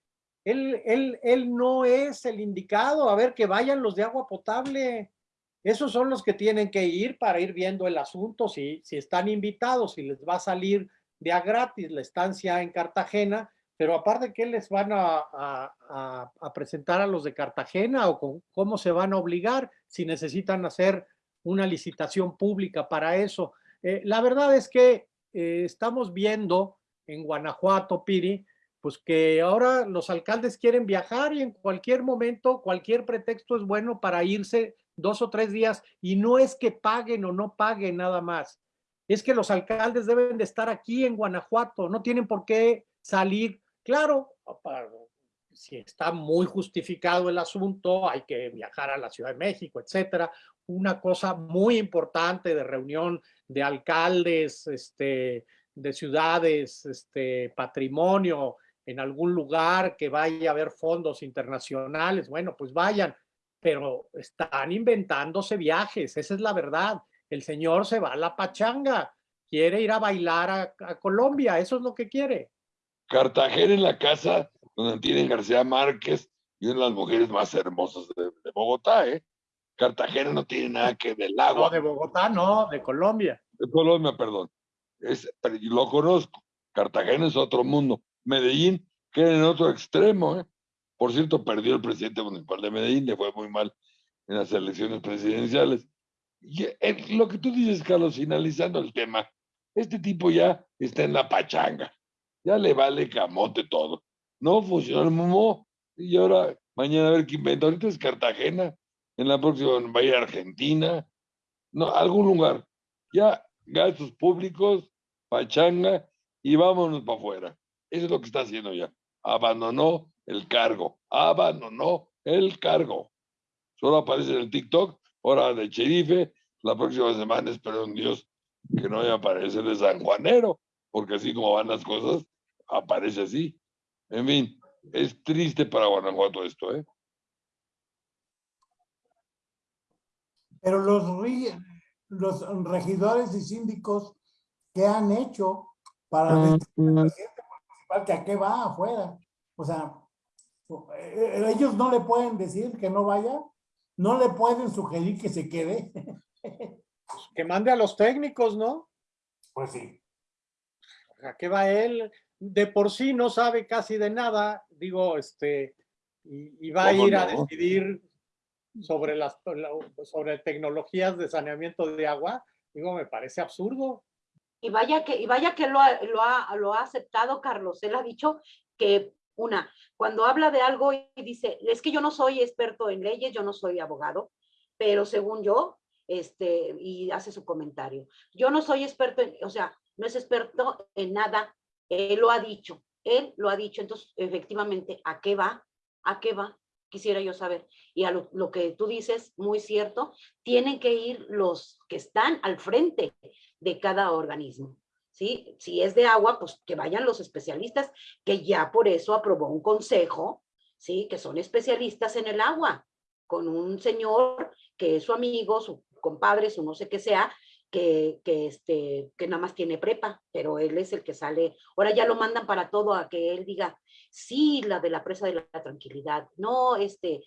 Él, él, él no es el indicado. A ver, que vayan los de agua potable. Esos son los que tienen que ir para ir viendo el asunto, si, si están invitados, si les va a salir de a gratis la estancia en Cartagena, pero aparte, ¿qué les van a, a, presentar a los de Cartagena o cómo se van a obligar si necesitan hacer una licitación pública para eso? Eh, la verdad es que eh, estamos viendo en Guanajuato, Piri, pues que ahora los alcaldes quieren viajar y en cualquier momento, cualquier pretexto es bueno para irse dos o tres días y no es que paguen o no paguen nada más. Es que los alcaldes deben de estar aquí en Guanajuato, no tienen por qué salir. Claro, si está muy justificado el asunto, hay que viajar a la Ciudad de México, etcétera. Una cosa muy importante de reunión de alcaldes, este, de ciudades, este, patrimonio en algún lugar que vaya a haber fondos internacionales, bueno, pues vayan, pero están inventándose viajes, esa es la verdad. El señor se va a la pachanga, quiere ir a bailar a, a Colombia, eso es lo que quiere. Cartagena en la casa donde tienen García Márquez y una de las mujeres más hermosas de, de Bogotá, ¿eh? Cartagena no tiene nada que ver del agua. No, de Bogotá, no, de Colombia. de Colombia, perdón. Es, pero yo lo conozco. Cartagena es otro mundo. Medellín queda en otro extremo. ¿eh? Por cierto, perdió el presidente municipal de Medellín, le fue muy mal en las elecciones presidenciales. Eh, lo que tú dices, Carlos, finalizando el tema, este tipo ya está en la pachanga. Ya le vale camote todo. No funcionó el momo. Y ahora, mañana a ver qué inventa. Ahorita es Cartagena. En la próxima va a ir a Argentina. No, algún lugar. Ya gastos públicos, pachanga y vámonos para afuera. Eso es lo que está haciendo ya. Abandonó el cargo, abandonó el cargo. Solo aparece en el TikTok, hora de sherife. La próxima semana espero en Dios que no vaya a aparecer de San Juanero, porque así como van las cosas, aparece así. En fin, es triste para Guanajuato esto, ¿eh? Pero los, los regidores y síndicos que han hecho para que a qué va afuera. O sea, eh, ellos no le pueden decir que no vaya, no le pueden sugerir que se quede. Que mande a los técnicos, ¿no? Pues sí. ¿A qué va él? De por sí no sabe casi de nada, digo, este, y, y va a ¿Cómo ir a decidir sobre las la- sobre tecnologías de saneamiento de agua. Digo, me parece absurdo. Y vaya que, y vaya que lo ha, lo, ha, lo ha aceptado Carlos. Él ha dicho que, una, cuando habla de algo y dice, es que yo no soy experto en leyes, yo no soy abogado, pero según yo, este, y hace su comentario. Yo no soy experto en, o sea, no es experto en nada. Él lo ha dicho, él lo ha dicho. Entonces, efectivamente, ¿a qué va? ¿A qué va? Quisiera yo saber. Y a lo, lo que tú dices, muy cierto, tienen que ir los que están al frente de cada organismo. ¿sí? Si es de agua, pues que vayan los especialistas, que ya por eso aprobó un consejo, ¿sí? que son especialistas en el agua, con un señor que es su amigo, su compadre, su no sé qué sea, que, que, este, que nada más tiene prepa, pero él es el que sale. Ahora ya lo mandan para todo a que él diga, sí, la de la presa de la, tranquilidad, no, este,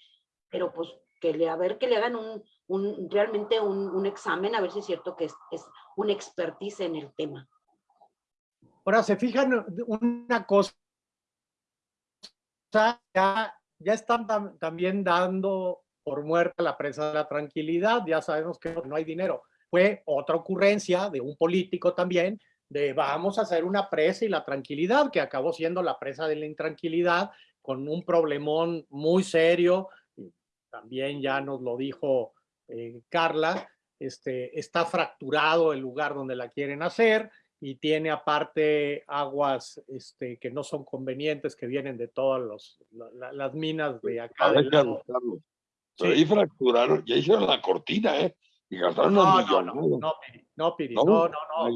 pero pues que le, a ver que le hagan un, un realmente un, un, examen, a ver si es cierto que es, es un expertise en el tema. Ahora, se fijan una cosa, ya, ya están tam también dando por muerta la presa de la tranquilidad, ya sabemos que no hay dinero. Fue otra ocurrencia de un político también, de vamos a hacer una presa y la tranquilidad, que acabó siendo la presa de la intranquilidad, con un problemón muy serio, también ya nos lo dijo eh, Carla, este, está fracturado el lugar donde la quieren hacer, y tiene aparte aguas este, que no son convenientes, que vienen de todas los, la, las minas de acá. A ver, Carlos, Carlos. Pero sí. ahí fracturaron, ya hicieron la cortina, ¿eh? Y gastaron no, no, no, no, Piri, no, Piri, no, no, no.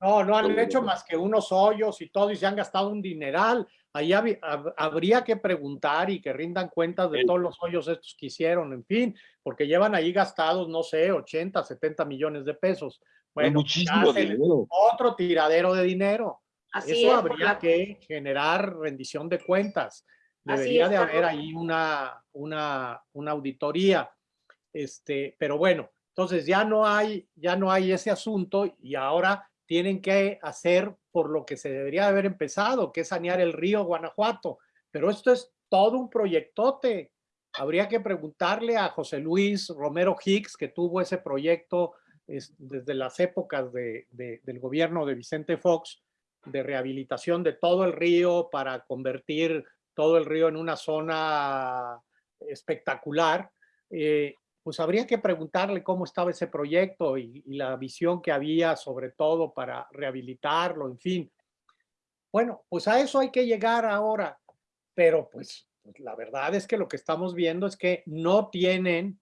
No, no, no han hecho más que unos hoyos y todo, y se han gastado un dineral. Ahí hab, hab, habría que preguntar y que rindan cuentas de todos los hoyos estos que hicieron, en fin, porque llevan ahí gastados, no sé, 80, 70 millones de pesos. Bueno, muchísimo dinero. Otro tiradero de dinero. Así Eso es, habría la... que generar rendición de cuentas. Debería es, de haber ahí una, una, una auditoría. Este, pero bueno, entonces ya no hay, ya no hay ese asunto y ahora tienen que hacer por lo que se debería haber empezado, que es sanear el río Guanajuato. Pero esto es todo un proyectote. Habría que preguntarle a José Luis Romero Hicks, que tuvo ese proyecto es, desde las épocas de, de, del gobierno de Vicente Fox, de rehabilitación de todo el río para convertir todo el río en una zona espectacular. Eh, pues habría que preguntarle cómo estaba ese proyecto y, y, la visión que había sobre todo para rehabilitarlo, en fin. Bueno, pues a eso hay que llegar ahora, pero pues, pues la verdad es que lo que estamos viendo es que no tienen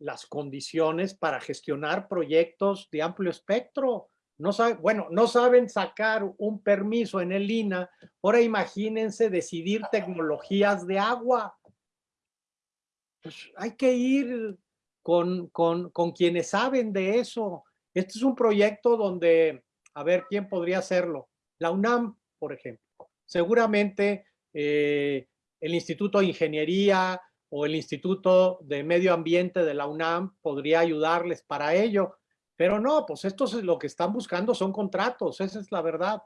las condiciones para gestionar proyectos de amplio espectro. No sabe, bueno, no saben sacar un permiso en el INA. Ahora imagínense decidir tecnologías de agua. pues hay que ir con, con, con quienes saben de eso. Este es un proyecto donde, a ver, ¿quién podría hacerlo? La UNAM, por ejemplo. Seguramente eh, el Instituto de Ingeniería o el Instituto de Medio Ambiente de la UNAM podría ayudarles para ello. Pero no, pues estos lo que están buscando son contratos, esa es la verdad.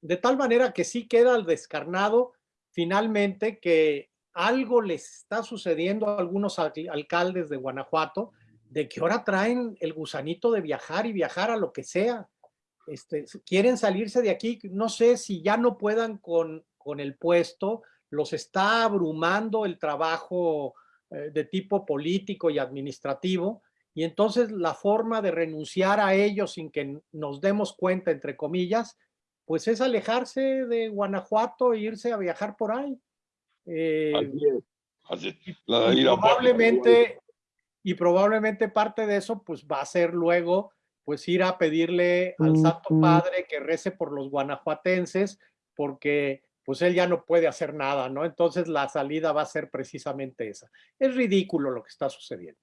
De tal manera que sí queda descarnado finalmente que algo les está sucediendo a algunos alcaldes de Guanajuato de que ahora traen el gusanito de viajar y viajar a lo que sea. Este, quieren salirse de aquí, no sé si ya no puedan con, con el puesto, los está abrumando el trabajo eh, de tipo político y administrativo, y entonces la forma de renunciar a ellos sin que nos demos cuenta, entre comillas, pues es alejarse de Guanajuato e irse a viajar por ahí. Eh, así es, así. y La probablemente, y probablemente parte de eso pues va a ser luego pues ir a pedirle al Santo Padre que rece por los guanajuatenses porque pues él ya no puede hacer nada, ¿no? Entonces la salida va a ser precisamente esa. Es ridículo lo que está sucediendo.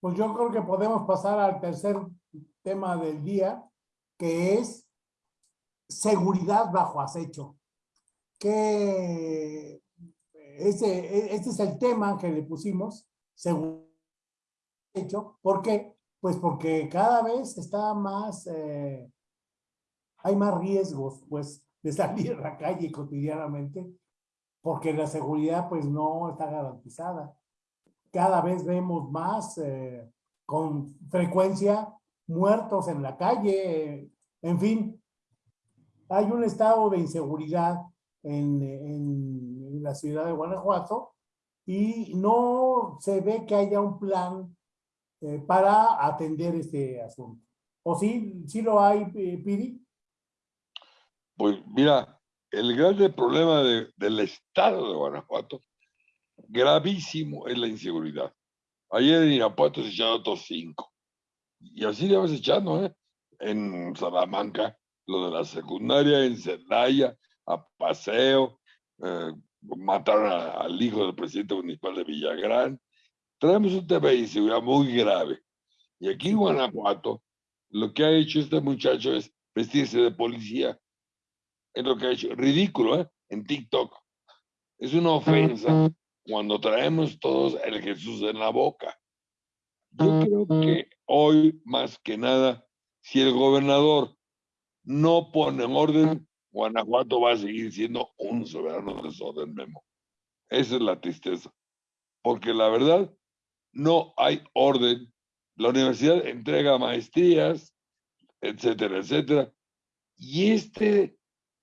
Pues yo creo que podemos pasar al tercer tema del día, que es seguridad bajo acecho. Que ese, este es el tema que le pusimos, seguridad hecho. ¿Por qué? Pues porque cada vez está más, eh, hay más riesgos, pues, de salir a la calle cotidianamente, porque la seguridad, pues, no está garantizada. Cada vez vemos más, eh, con frecuencia, muertos en la calle, en fin. Hay un estado de inseguridad en, en la ciudad de Guanajuato y no se ve que haya un plan eh, para atender este asunto. ¿O sí, sí lo hay, eh, Piri? Pues mira, el grande problema de- del estado de Guanajuato, gravísimo, es la inseguridad. Ayer en Irapuato se echaron otros cinco. Y así le vas echando, ¿eh? En Salamanca, lo de la secundaria, en Celaya, a Paseo, eh, mataron a- al hijo del presidente municipal de Villagrán. Traemos un tema de inseguridad muy grave. Y aquí en Guanajuato, lo que ha hecho este muchacho es vestirse de policía. Es lo que ha hecho. Ridículo, ¿eh? En TikTok. Es una ofensa cuando traemos todos el Jesús en la boca. Yo creo que hoy, más que nada, si el gobernador no pone en orden, Guanajuato va a seguir siendo un soberano desorden, Memo. Esa es la tristeza. Porque la verdad, no hay orden. La universidad entrega maestrías, etcétera, etcétera. Y este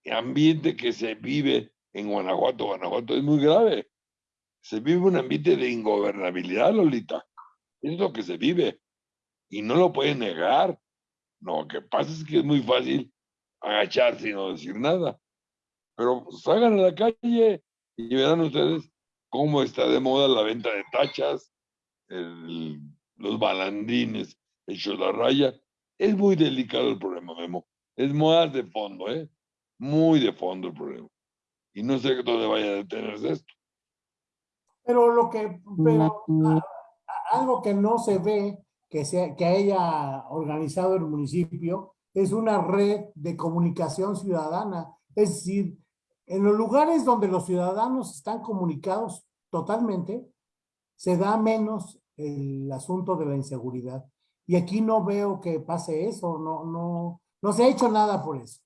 ambiente que se vive en Guanajuato, Guanajuato es muy grave. Se vive un ambiente de ingobernabilidad, Lolita. Es lo que se vive. Y no lo pueden negar. No, lo que pasa es que es muy fácil agacharse y no decir nada. Pero salgan a la calle y verán ustedes cómo está de moda la venta de tachas, el- los balandines hechos la raya. Es muy delicado el problema, Memo. Es más de fondo, ¿eh? Muy de fondo el problema. Y no sé dónde vaya a detenerse esto. Pero lo que, pero algo que no se ve que, se, que haya organizado el municipio es una red de comunicación ciudadana. Es decir, en los lugares donde los ciudadanos están comunicados totalmente, se da menos el asunto de la inseguridad. Y aquí no veo que pase eso, no, no, no se ha hecho nada por eso.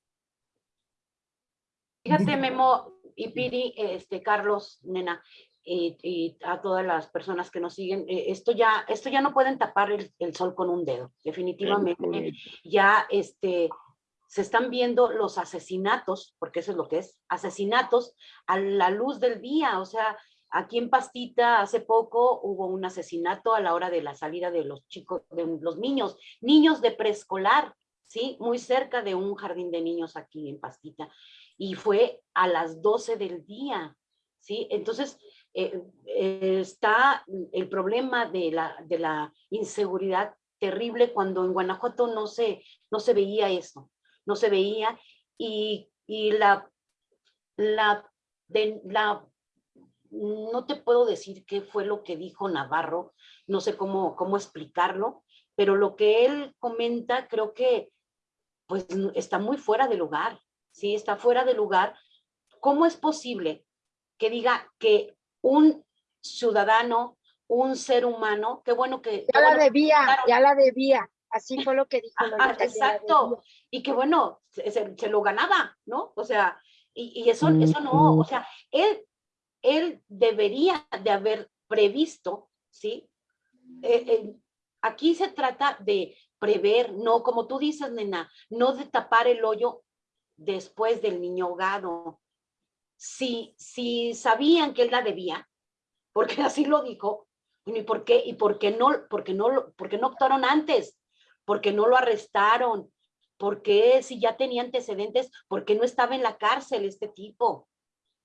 Fíjate, Memo y Piri, este, Carlos, nena, y, y a todas las personas que nos siguen, eh, esto ya, esto ya no pueden tapar el, el sol con un dedo, definitivamente. Ya este, se están viendo los asesinatos, porque eso es lo que es, asesinatos a la luz del día. O sea, aquí en Pastita hace poco hubo un asesinato a la hora de la salida de los chicos, de los niños, niños de preescolar, ¿sí? Muy cerca de un jardín de niños aquí en Pastita. Y fue a las 12 del día, ¿sí? Entonces, eh, eh, está el problema de la, de la inseguridad terrible cuando en Guanajuato no se, no se veía eso, no se veía y, y la, la, la no te puedo decir qué fue lo que dijo Navarro, no sé cómo, cómo explicarlo, pero lo que él comenta creo que pues está muy fuera de lugar, ¿sí? Está fuera de lugar. ¿Cómo es posible que diga que un ciudadano, un ser humano, qué bueno que... Ya la bueno, debía, claro. ya la debía. Así fue lo que dijo. Ajá, exacto. Y que bueno, se, se- se lo ganaba, ¿no? O sea, y, y eso, eso no, o sea, él, él debería de haber previsto, ¿sí? Eh, eh, aquí se trata de prever, no, como tú dices, nena, no de tapar el hoyo después del niño ahogado. Si, si sabían que él la debía, porque [laughs] así lo dijo, ¿y por qué? ¿Y por qué no, porque no, porque no actuaron antes? porque no lo arrestaron, porque si ya tenía antecedentes, porque no estaba en la cárcel este tipo.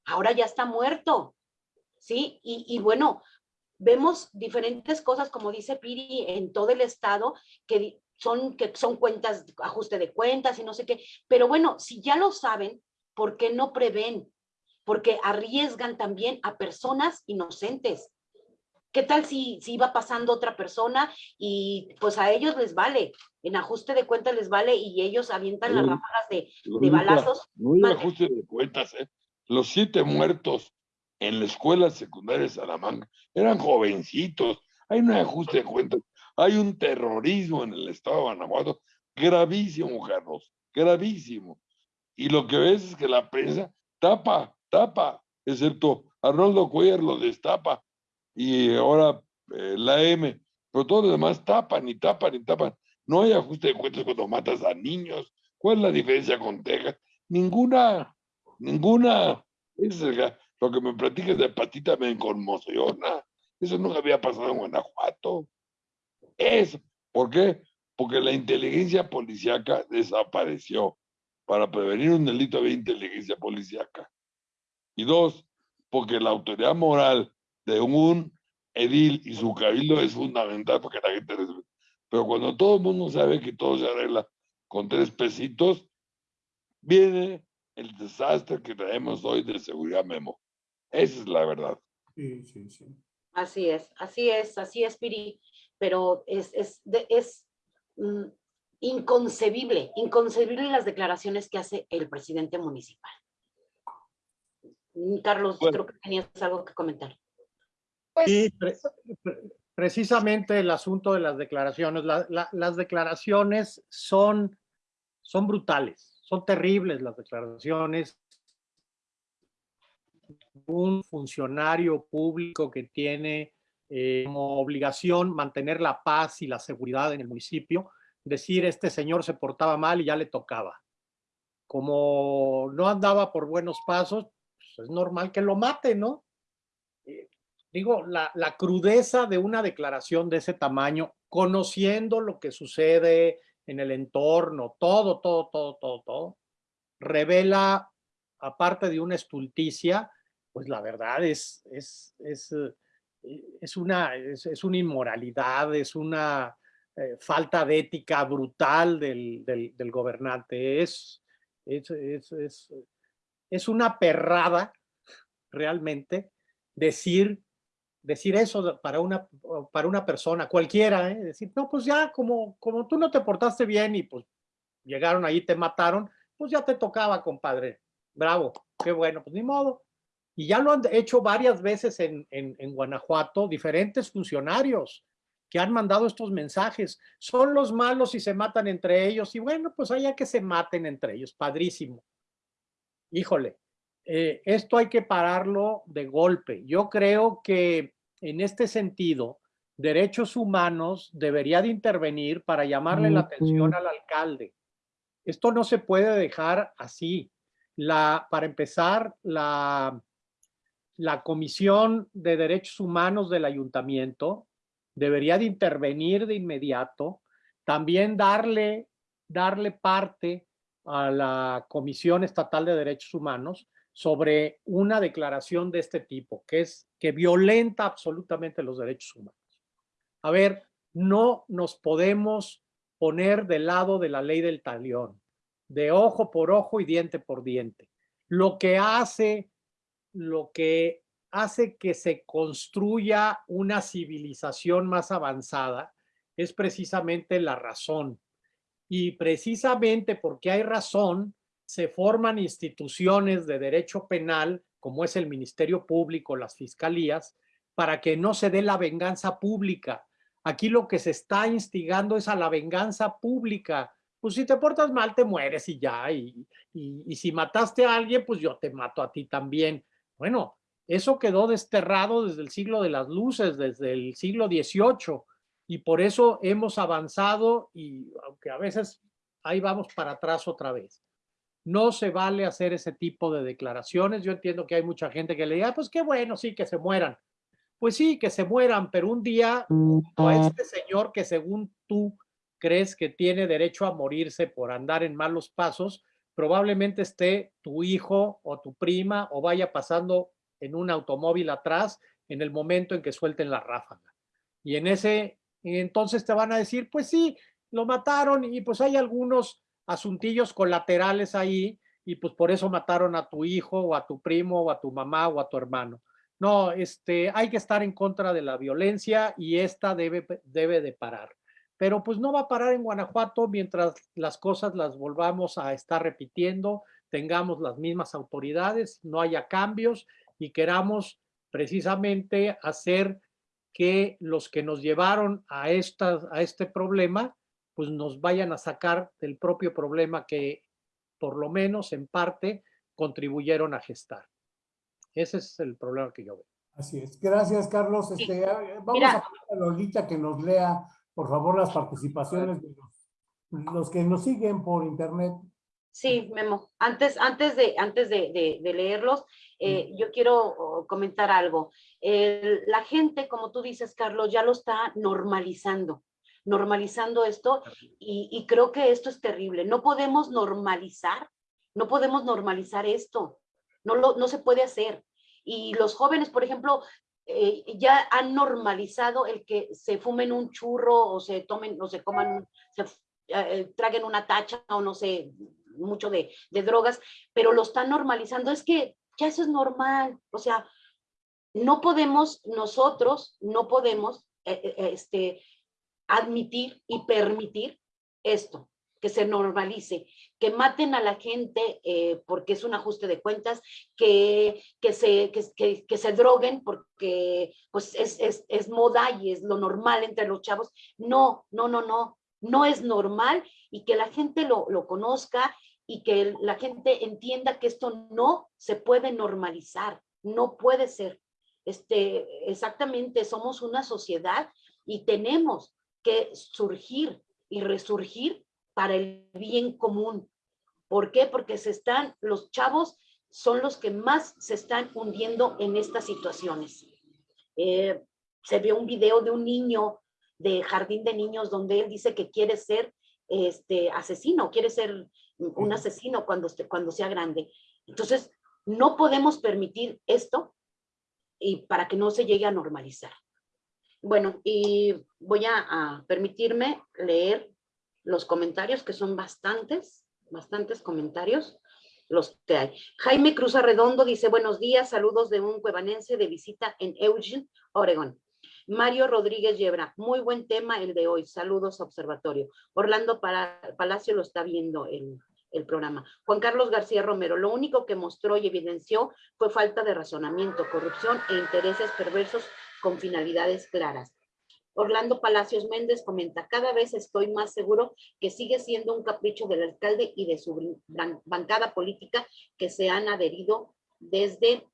Ahora ya está muerto, ¿sí? Y, y bueno, vemos diferentes cosas, como dice Piri, en todo el estado, que son, que son cuentas, ajuste de cuentas y no sé qué. Pero bueno, si ya lo saben, ¿por qué no prevén? Porque arriesgan también a personas inocentes. ¿Qué tal si, si iba pasando otra persona y pues a ellos les vale, en ajuste de cuentas les vale y ellos avientan las ráfagas de, balazos? No hay Mande. ajuste de cuentas, ¿eh? Los siete muertos en la escuela secundaria de Salamanca eran jovencitos. Hay un ajuste de cuentas. Hay un terrorismo en el estado de Guanajuato gravísimo, Carlos, gravísimo. Y lo que ves es que la prensa tapa, tapa, excepto Arnoldo Cuellar lo destapa y ahora eh, la M, pero todos los demás tapan y tapan y tapan. No hay ajuste de cuentas cuando matas a niños. ¿Cuál es la diferencia con Texas? Ninguna, ninguna. Es lo que me platicas de patita me conmociona. Eso nunca había pasado en Guanajuato. Eso. ¿Por qué? Porque la inteligencia policíaca desapareció. Para prevenir un delito había inteligencia policíaca. Y dos, porque la autoridad moral de un edil y su cabildo es fundamental para que la gente respete. Pero cuando todo el mundo sabe que todo se arregla con tres pesitos, viene el desastre que traemos hoy de seguridad memo. Esa es la verdad. Sí, sí, sí. Así es, así es, así es, Piri, pero es, es, de- es mm, inconcebible, inconcebible las declaraciones que hace el presidente municipal. Mm, Carlos, Bueno. creo que tenías algo que comentar. Pues, Sí, pre- pre- precisamente el asunto de las declaraciones. la- la- las declaraciones son, son brutales, son terribles las declaraciones. Un funcionario público que tiene eh, como obligación mantener la paz y la seguridad en el municipio, decir este señor se portaba mal y ya le tocaba. Como no andaba por buenos pasos, pues es normal que lo mate, ¿no? Eh, digo, la, la crudeza de una declaración de ese tamaño, conociendo lo que sucede en el entorno, todo, todo, todo, todo, todo, revela, aparte de una estulticia, pues la verdad es, es, es, eh, es, una, es, es una inmoralidad, es una eh, falta de ética brutal del, del, gobernante, es, es, es, es una perrada realmente decir decir eso para una, para una persona, cualquiera, ¿eh? decir, no, pues ya como, como tú no te portaste bien y pues llegaron ahí, te mataron, pues ya te tocaba, compadre. Bravo, qué bueno, pues ni modo. Y ya lo han hecho varias veces en, en, en Guanajuato, diferentes funcionarios que han mandado estos mensajes. Son los malos y se matan entre ellos. Y bueno, pues allá que se maten entre ellos, padrísimo. Híjole, eh, esto hay que pararlo de golpe. Yo creo que en este sentido, derechos humanos debería de intervenir para llamarle la atención al alcalde. Esto no se puede dejar así. La, para empezar, la, la Comisión de Derechos Humanos del Ayuntamiento debería de intervenir de inmediato, también darle, darle parte a la Comisión Estatal de Derechos Humanos sobre una declaración de este tipo, que es que violenta absolutamente los derechos humanos. A ver, no nos podemos poner del lado de la ley del talión, de ojo por ojo y diente por diente. Lo que hace, lo que hace que se construya una civilización más avanzada es precisamente la razón. Y precisamente porque hay razón, se forman instituciones de derecho penal, como es el Ministerio Público, las fiscalías, para que no se dé la venganza pública. Aquí lo que se está instigando es a la venganza pública. Pues si te portas mal, te mueres y ya. Y, si mataste a alguien, pues yo te mato a ti también. Bueno, eso quedó desterrado desde el siglo de las luces, desde el siglo XVIII. Y por eso hemos avanzado y aunque a veces ahí vamos para atrás otra vez. No se vale hacer ese tipo de declaraciones. Yo entiendo que hay mucha gente que le diga, pues qué bueno, sí, que se mueran. Pues sí, que se mueran, pero un día a este señor que según tú crees que tiene derecho a morirse por andar en malos pasos, probablemente esté tu hijo o tu prima o vaya pasando en un automóvil atrás en el momento en que suelten la ráfaga. Y en ese, entonces te van a decir, pues sí, lo mataron y pues hay algunos asuntillos colaterales ahí y pues por eso mataron a tu hijo o a tu primo o a tu mamá o a tu hermano. No, este, hay que estar en contra de la violencia y esta debe, debe de parar. Pero pues no va a parar en Guanajuato mientras las cosas las volvamos a estar repitiendo, tengamos las mismas autoridades, no haya cambios y queramos precisamente hacer que los que nos llevaron a, esta, a este problema pues nos vayan a sacar del propio problema que por lo menos en parte contribuyeron a gestar. Ese es el problema que yo veo. Así es. Gracias, Carlos. Este, vamos a poner a Lolita que nos lea, por favor, las participaciones de los, que nos siguen por internet. Sí, Memo. Antes, antes, de, antes de, leerlos, eh, yo quiero oh, comentar algo. la gente, como tú dices, Carlos, ya lo está normalizando normalizando esto y, creo que esto es terrible. No podemos normalizar, no podemos normalizar esto, no, lo, no se puede hacer. Y los jóvenes, por ejemplo, eh, ya han normalizado el que se fumen un churro o se tomen o se coman, se eh, traguen una tacha o no sé, mucho de, de drogas, pero lo están normalizando. Es que ya eso es normal, o sea, no podemos, nosotros no podemos eh, este, admitir y permitir esto, que se normalice, que maten a la gente eh, porque es un ajuste de cuentas, que, que, se, que, se droguen porque pues es, es, es, moda y es lo normal entre los chavos. No, no, no, no, no es normal y que la gente lo, lo conozca y que la gente entienda que esto no se puede normalizar, no puede ser. Este, exactamente, somos una sociedad y tenemos que surgir y resurgir para el bien común. ¿Por qué? Porque se están, los chavos son los que más se están hundiendo en estas situaciones. Eh, se ve un video de un niño de jardín de niños donde él dice que quiere ser este asesino, quiere ser un asesino cuando, cuando sea grande. Entonces, no podemos permitir esto y para que no se llegue a normalizar. Bueno, y voy a, permitirme leer los comentarios, que son bastantes, bastantes comentarios los que hay. Jaime Cruz Arredondo dice, buenos días, saludos de un cuevanense de visita en Eugene, Oregon. Mario Rodríguez Yebra, muy buen tema el de hoy, saludos observatorio. Orlando Palacio lo está viendo el, el programa. Juan Carlos García Romero, lo único que mostró y evidenció fue falta de razonamiento, corrupción e intereses perversos con finalidades claras. Orlando Palacios Méndez comenta, cada vez estoy más seguro que sigue siendo un capricho del alcalde y de su bancada política que se han adherido desde,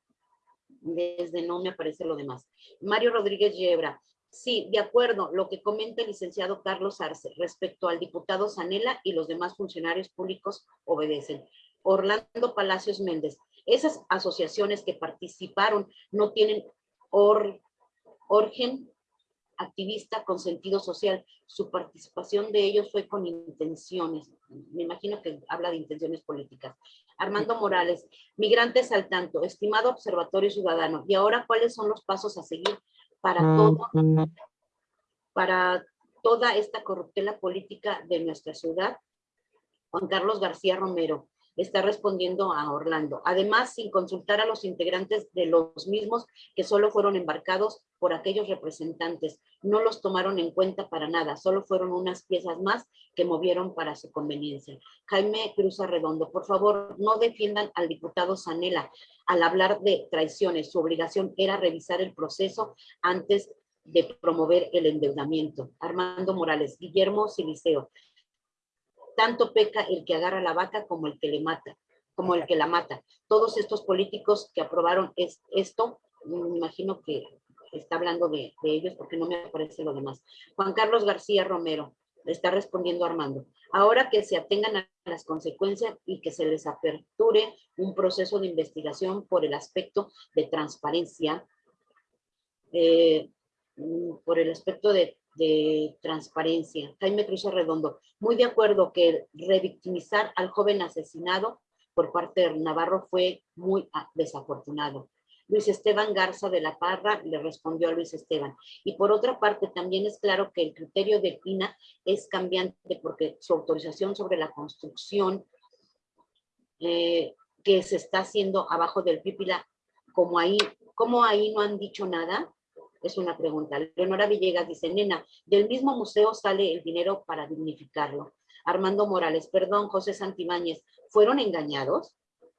desde no me aparece lo demás. Mario Rodríguez Yebra, sí, de acuerdo, lo que comenta el licenciado Carlos Arce respecto al diputado Sanela y los demás funcionarios públicos obedecen. Orlando Palacios Méndez, esas asociaciones que participaron no tienen or, activista con sentido social. Su participación de ellos fue con intenciones. Me imagino que habla de intenciones políticas. Armando Morales, migrantes al tanto, estimado observatorio ciudadano. Y ahora, ¿cuáles son los pasos a seguir para todo, para toda esta corruptela política de nuestra ciudad? Juan Carlos García Romero. Está respondiendo a Orlando. Además, sin consultar a los integrantes de los mismos que solo fueron embarcados por aquellos representantes. No los tomaron en cuenta para nada, solo fueron unas piezas más que movieron para su conveniencia. Jaime Cruz Arredondo, por favor, no defiendan al diputado Sanela al hablar de traiciones. Su obligación era revisar el proceso antes de promover el endeudamiento. Armando Morales, Guillermo Siliceo, tanto peca el que agarra la vaca como el que le mata, como el que la mata. Todos estos políticos que aprobaron es, esto, me imagino que está hablando de, ellos porque no me aparece lo demás. Juan Carlos García Romero, está respondiendo Armando. Ahora que se atengan a las consecuencias y que se les aperture un proceso de investigación por el aspecto de transparencia, eh, por el aspecto de de transparencia. Jaime Cruz Redondo, muy de acuerdo que revictimizar al joven asesinado por parte de Navarro fue muy ah, desafortunado. Luis Esteban Garza de la Parra le respondió a Luis Esteban. Y por otra parte, también es claro que el criterio de Pina es cambiante porque su autorización sobre la construcción eh, que se está haciendo abajo del Pípila, como ahí, como ahí no han dicho nada, es una pregunta. Leonora Villegas dice, nena, del mismo museo sale el dinero para dignificarlo. Armando Morales, perdón, José Santibáñez, ¿fueron engañados?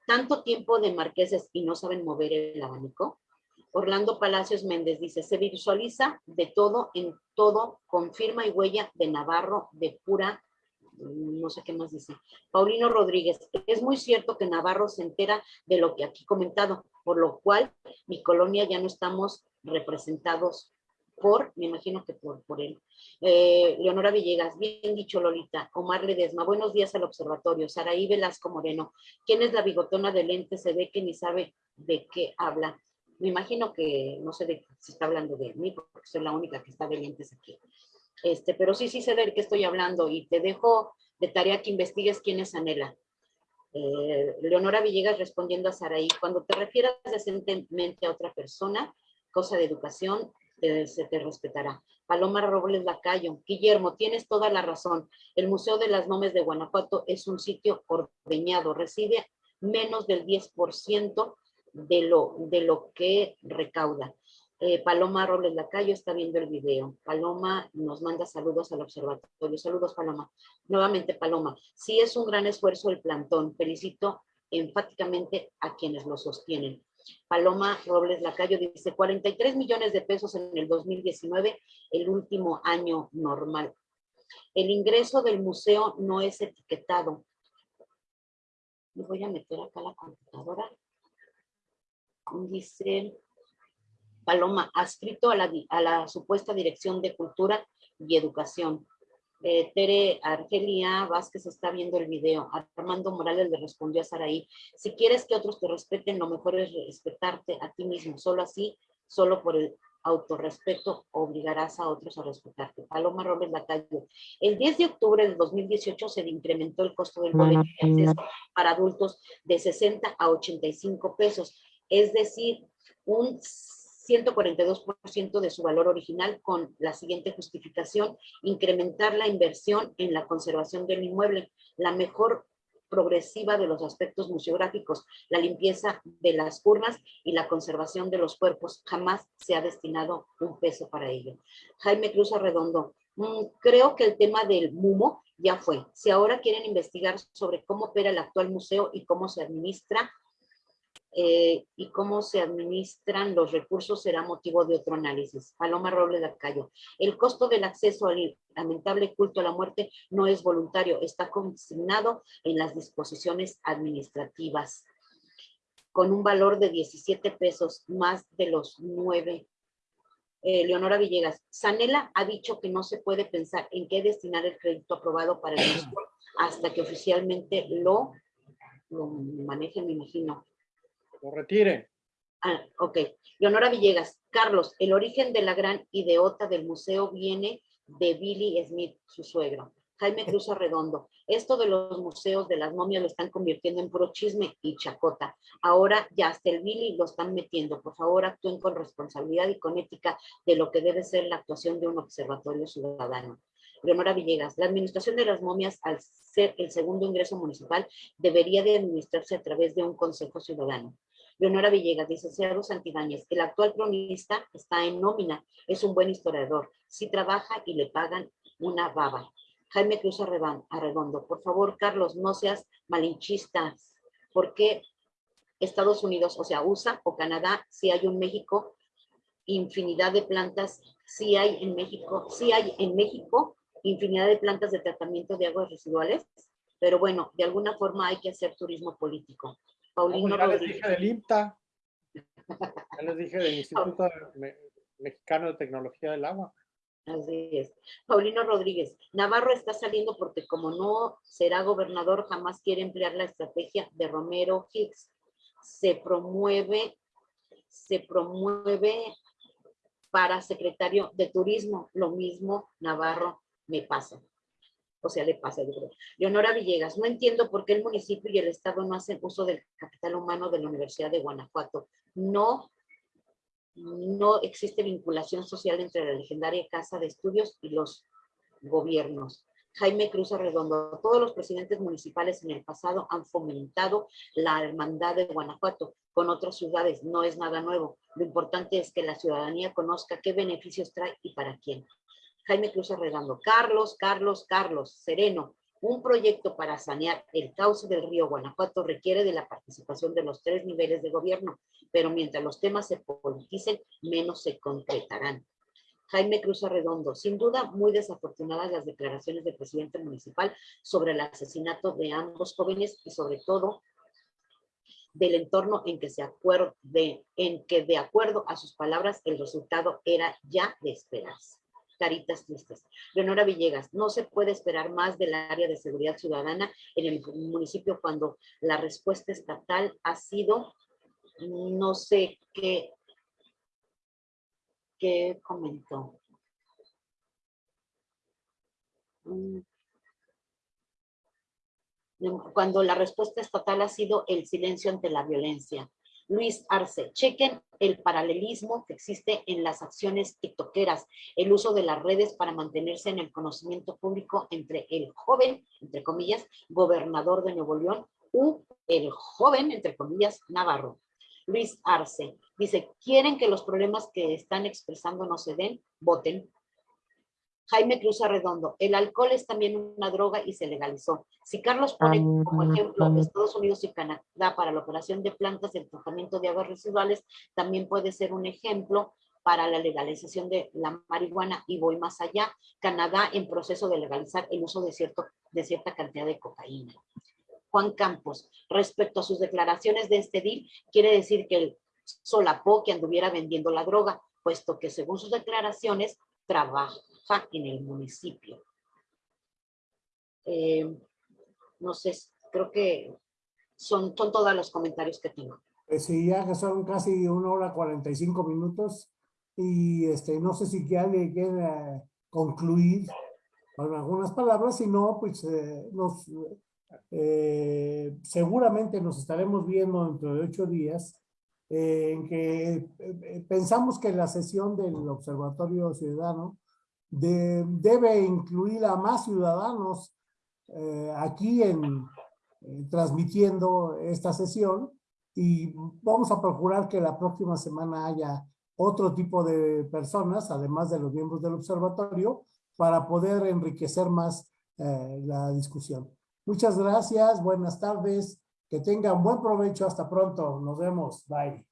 ¿Tanto tiempo de marqueses y no saben mover el abanico? Orlando Palacios Méndez dice, se visualiza de todo en todo, confirma y huella de Navarro de pura no sé qué más dice. Paulino Rodríguez, es muy cierto que Navarro se entera de lo que aquí comentado, por lo cual mi colonia ya no estamos representados por, me imagino que por, por él. Eh, Leonora Villegas, bien dicho Lolita. Omar Ledesma, buenos días al observatorio. Saraí Velasco Moreno, ¿quién es la bigotona de lente? Se ve que ni sabe de qué habla. Me imagino que no sé de si está hablando de mí, porque soy la única que está de lentes aquí. Este, pero sí, sí sé de qué estoy hablando y te dejo de tarea que investigues quién es Anela. Eh, Leonora Villegas respondiendo a Saraí, cuando te refieras decentemente a otra persona, cosa de educación, se te respetará. Paloma Robles Lacayo, Guillermo, tienes toda la razón. El Museo de las Nomes de Guanajuato es un sitio ordeñado, recibe menos del 10% de lo, de lo que recauda. Eh, Paloma Robles Lacayo está viendo el video. Paloma nos manda saludos al observatorio. Saludos, Paloma. Nuevamente, Paloma. Sí es un gran esfuerzo el plantón. Felicito enfáticamente a quienes lo sostienen. Paloma Robles Lacayo dice 43 millones de pesos en el 2019, el último año normal. El ingreso del museo no es etiquetado. Me voy a meter acá la computadora. Dice Paloma, adscrito a la, a la supuesta Dirección de Cultura y Educación. Eh, Tere Argelia Vázquez está viendo el video. Armando Morales le respondió a Saraí, si quieres que otros te respeten, lo mejor es respetarte a ti mismo. Solo así, solo por el autorrespeto, obligarás a otros a respetarte. Paloma Robles Lacayo. El 10 de octubre del 2018 se incrementó el costo del boleto de acceso para adultos de 60 a 85 pesos. Es decir, un 142% de su valor original con la siguiente justificación, incrementar la inversión en la conservación del inmueble, la mejor progresiva de los aspectos museográficos, la limpieza de las urnas y la conservación de los cuerpos. Jamás se ha destinado un peso para ello. Jaime Cruz Arredondo, mm, creo que el tema del MUMO ya fue. Si ahora quieren investigar sobre cómo opera el actual museo y cómo se administra, eh, y cómo se administran los recursos será motivo de otro análisis. Paloma Robles Lacayo. El costo del acceso al lamentable culto a la muerte no es voluntario, está consignado en las disposiciones administrativas con un valor de 17 pesos más de los 9. Eh, Leonora Villegas, Sanela ha dicho que no se puede pensar en qué destinar el crédito aprobado para el [clears throat] hasta que oficialmente lo, lo manejen, me imagino lo retire. Ah, ok. Leonora Villegas. Carlos, el origen de la gran ideota del museo viene de Billy Smith, su suegro. Jaime Cruz Arredondo. Esto de los museos de las momias lo están convirtiendo en puro chisme y chacota. Ahora ya hasta el Billy lo están metiendo. Por favor, actúen con responsabilidad y con ética de lo que debe ser la actuación de un observatorio ciudadano. Leonora Villegas, la administración de las momias, al ser el segundo ingreso municipal, debería de administrarse a través de un consejo ciudadano. Leonora Villegas, licenciado Santibáñez, el actual cronista está en nómina, es un buen historiador, si trabaja y le pagan una baba. Jaime Cruz Arredondo, por favor, Carlos, no seas malinchista, ¿por qué Estados Unidos, o sea, USA o Canadá, si hay un México, infinidad de plantas, si hay en México, si hay en México infinidad de plantas de tratamiento de aguas residuales, pero bueno, de alguna forma hay que hacer turismo político. Paulino ya les dije del IMTA, ya les dije del Instituto Mexicano de Tecnología del Agua. Así es. Paulino Rodríguez, Navarro está saliendo porque como no será gobernador, jamás quiere emplear la estrategia de Romero Hicks. Se promueve, se promueve para secretario de turismo. Lo mismo Navarro me pasa. O sea, le pasa, yo creo. Leonora Villegas, no entiendo por qué el municipio y el Estado no hacen uso del capital humano de la Universidad de Guanajuato. No, no existe vinculación social entre la legendaria Casa de Estudios y los gobiernos. Jaime Cruz Arredondo, todos los presidentes municipales en el pasado han fomentado la hermandad de Guanajuato con otras ciudades, no es nada nuevo. Lo importante es que la ciudadanía conozca qué beneficios trae y para quién. Jaime Cruz Arredondo, Carlos, Carlos, Carlos, Sereno, un proyecto para sanear el cauce del río Guanajuato requiere de la participación de los tres niveles de gobierno, pero mientras los temas se politicen, menos se concretarán. Jaime Cruz Arredondo, sin duda muy desafortunadas las declaraciones del presidente municipal sobre el asesinato de ambos jóvenes y sobre todo del entorno en que se acuerde, en que de acuerdo a sus palabras el resultado era ya de esperarse caritas tristes. Leonora Villegas, no se puede esperar más del área de seguridad ciudadana en el municipio cuando la respuesta estatal ha sido, no sé qué, qué comentó. Mm. Cuando la respuesta estatal ha sido el silencio ante la violencia. Luis Arce, chequen el paralelismo que existe en las acciones tiktokeras, el uso de las redes para mantenerse en el conocimiento público entre el joven, entre comillas, gobernador de Nuevo León u el joven, entre comillas, Navarro. Luis Arce dice, ¿quieren que los problemas que están expresando no se den? Voten. Jaime Cruz Arredondo, el alcohol es también una droga y se legalizó. Si Carlos pone como ejemplo Estados Unidos y Canadá para la operación de plantas de tratamiento de aguas residuales, también puede ser un ejemplo para la legalización de la marihuana y voy más allá, Canadá en proceso de legalizar el uso de, cierto, de cierta cantidad de cocaína. Juan Campos, respecto a sus declaraciones de este deal, quiere decir que él solapó que anduviera vendiendo la droga, puesto que según sus declaraciones trabaja en el municipio. Eh, no sé, creo que son, son todos los comentarios que tengo. Pues sí, ya son casi una hora 45 minutos y este, no sé si ya le concluir con algunas palabras, si no, pues eh, nos, eh, seguramente nos estaremos viendo dentro de ocho días en que pensamos que la sesión del Observatorio Ciudadano debe incluir a más ciudadanos eh, aquí en, transmitiendo esta sesión y vamos a procurar que la próxima semana haya otro tipo de personas, además de los miembros del observatorio, para poder enriquecer más eh, la discusión. Muchas gracias, buenas tardes, que tengan buen provecho, hasta pronto, nos vemos, bye.